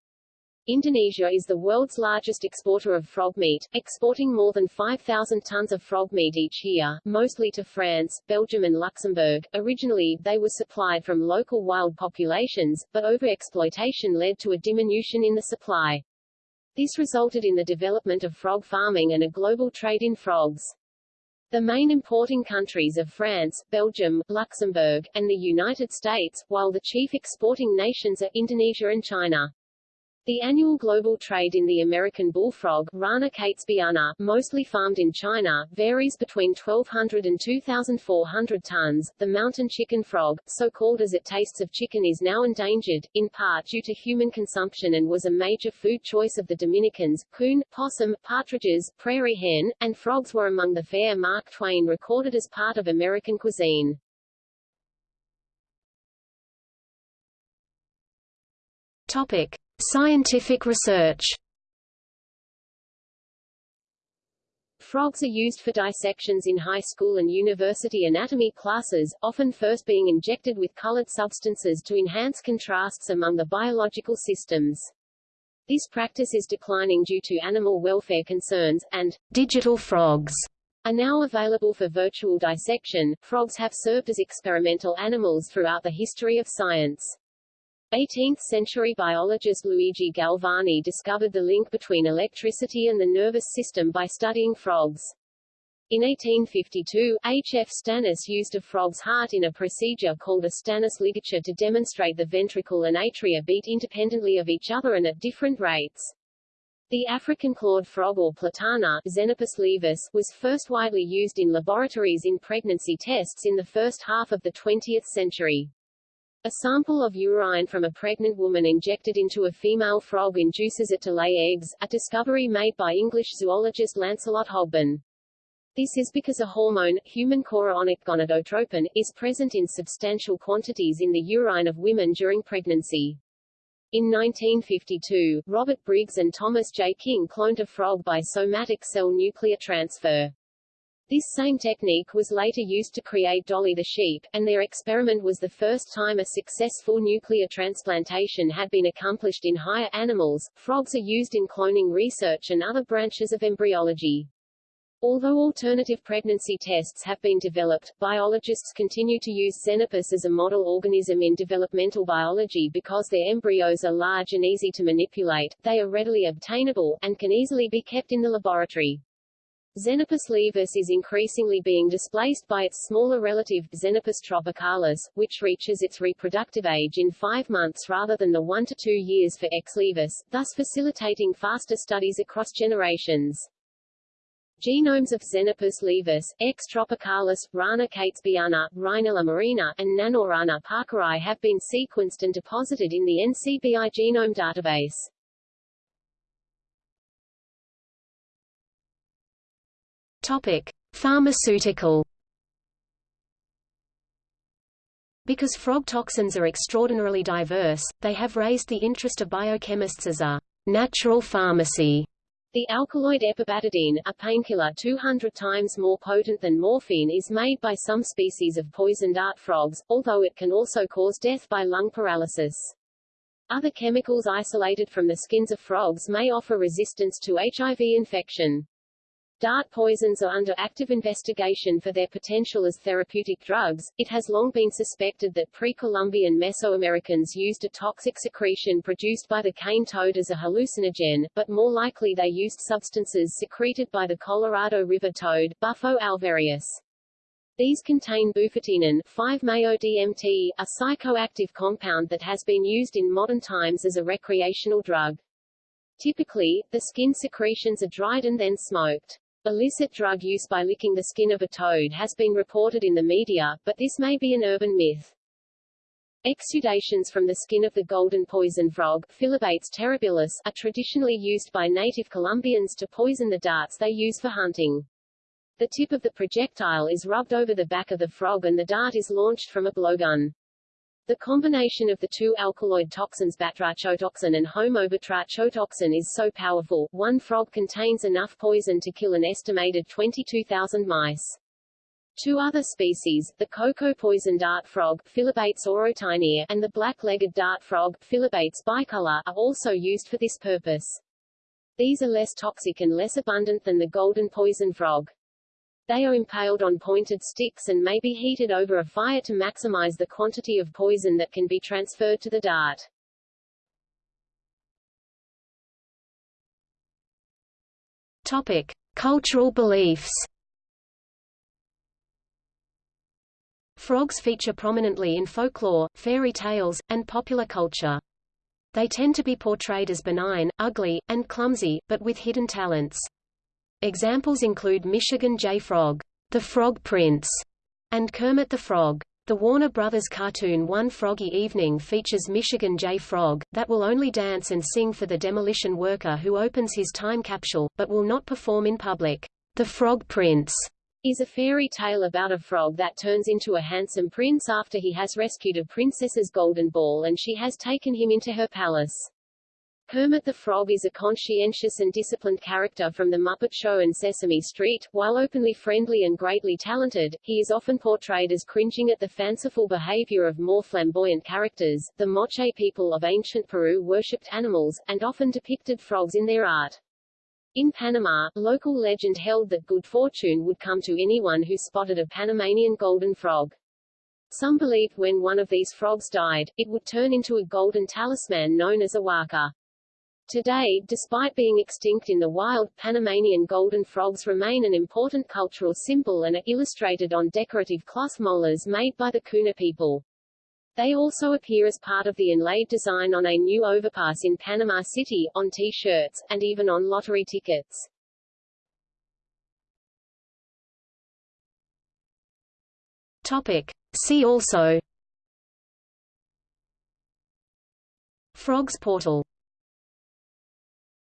Indonesia is the world's largest exporter of frog meat, exporting more than 5,000 tons of frog meat each year, mostly to France, Belgium and Luxembourg. Originally, they were supplied from local wild populations, but overexploitation led to a diminution in the supply. This resulted in the development of frog farming and a global trade in frogs. The main importing countries are France, Belgium, Luxembourg, and the United States, while the chief exporting nations are Indonesia and China. The annual global trade in the American bullfrog Rana catesbeiana, mostly farmed in China, varies between 1,200 and 2,400 tons. The mountain chicken frog, so called as it tastes of chicken is now endangered, in part due to human consumption and was a major food choice of the Dominicans. Coon, possum, partridges, prairie hen, and frogs were among the fare Mark Twain recorded as part of American cuisine. Topic. Scientific research Frogs are used for dissections in high school and university anatomy classes, often first being injected with colored substances to enhance contrasts among the biological systems. This practice is declining due to animal welfare concerns, and digital frogs are now available for virtual dissection. Frogs have served as experimental animals throughout the history of science. 18th-century biologist Luigi Galvani discovered the link between electricity and the nervous system by studying frogs. In 1852, H. F. Stannius used a frog's heart in a procedure called a Stannius ligature to demonstrate the ventricle and atria beat independently of each other and at different rates. The African clawed frog or platanna laevis, was first widely used in laboratories in pregnancy tests in the first half of the 20th century. A sample of urine from a pregnant woman injected into a female frog induces it to lay eggs, a discovery made by English zoologist Lancelot Hogben. This is because a hormone, human chorionic gonadotropin, is present in substantial quantities in the urine of women during pregnancy. In 1952, Robert Briggs and Thomas J. King cloned a frog by somatic cell nuclear transfer. This same technique was later used to create Dolly the sheep, and their experiment was the first time a successful nuclear transplantation had been accomplished in higher animals. Frogs are used in cloning research and other branches of embryology. Although alternative pregnancy tests have been developed, biologists continue to use Xenopus as a model organism in developmental biology because their embryos are large and easy to manipulate, they are readily obtainable, and can easily be kept in the laboratory. Xenopus laevis is increasingly being displaced by its smaller relative, Xenopus tropicalis, which reaches its reproductive age in five months rather than the one to two years for X laevis, thus facilitating faster studies across generations. Genomes of Xenopus laevis, X. tropicalis, Rana catesbeiana, Rhinella marina, and Nanorana parkeri have been sequenced and deposited in the NCBI genome database. Topic: Pharmaceutical. Because frog toxins are extraordinarily diverse, they have raised the interest of biochemists as a natural pharmacy. The alkaloid epibatidine, a painkiller 200 times more potent than morphine is made by some species of poisoned dart frogs, although it can also cause death by lung paralysis. Other chemicals isolated from the skins of frogs may offer resistance to HIV infection. Dart poisons are under active investigation for their potential as therapeutic drugs. It has long been suspected that pre-Columbian Mesoamericans used a toxic secretion produced by the cane toad as a hallucinogen, but more likely they used substances secreted by the Colorado River toad, Bufo alvarius. These contain bufotenin 5-MeO-DMT, a psychoactive compound that has been used in modern times as a recreational drug. Typically, the skin secretions are dried and then smoked. Illicit drug use by licking the skin of a toad has been reported in the media, but this may be an urban myth. Exudations from the skin of the golden poison frog, Phyllobates terribilis, are traditionally used by native Colombians to poison the darts they use for hunting. The tip of the projectile is rubbed over the back of the frog and the dart is launched from a blowgun. The combination of the two alkaloid toxins batrachotoxin and homobatrachotoxin is so powerful, one frog contains enough poison to kill an estimated 22,000 mice. Two other species, the cocoa poison dart frog Phyllobates aurotaenia and the black-legged dart frog Phyllobates bicolor, are also used for this purpose. These are less toxic and less abundant than the golden poison frog. They are impaled on pointed sticks and may be heated over a fire to maximize the quantity of poison that can be transferred to the dart. Topic: Cultural beliefs. Frogs feature prominently in folklore, fairy tales, and popular culture. They tend to be portrayed as benign, ugly, and clumsy, but with hidden talents. Examples include Michigan J. Frog, The Frog Prince, and Kermit the Frog. The Warner Brothers cartoon One Froggy Evening features Michigan J. Frog, that will only dance and sing for the demolition worker who opens his time capsule, but will not perform in public. The Frog Prince is a fairy tale about a frog that turns into a handsome prince after he has rescued a princess's golden ball and she has taken him into her palace. Kermit the Frog is a conscientious and disciplined character from The Muppet Show and Sesame Street. While openly friendly and greatly talented, he is often portrayed as cringing at the fanciful behavior of more flamboyant characters. The Moche people of ancient Peru worshipped animals, and often depicted frogs in their art. In Panama, local legend held that good fortune would come to anyone who spotted a Panamanian golden frog. Some believed when one of these frogs died, it would turn into a golden talisman known as a huaca. Today, despite being extinct in the wild, Panamanian golden frogs remain an important cultural symbol and are illustrated on decorative cloth molas made by the Kuna people. They also appear as part of the inlaid design on a new overpass in Panama City, on T-shirts, and even on lottery tickets. Topic. See also Frog's portal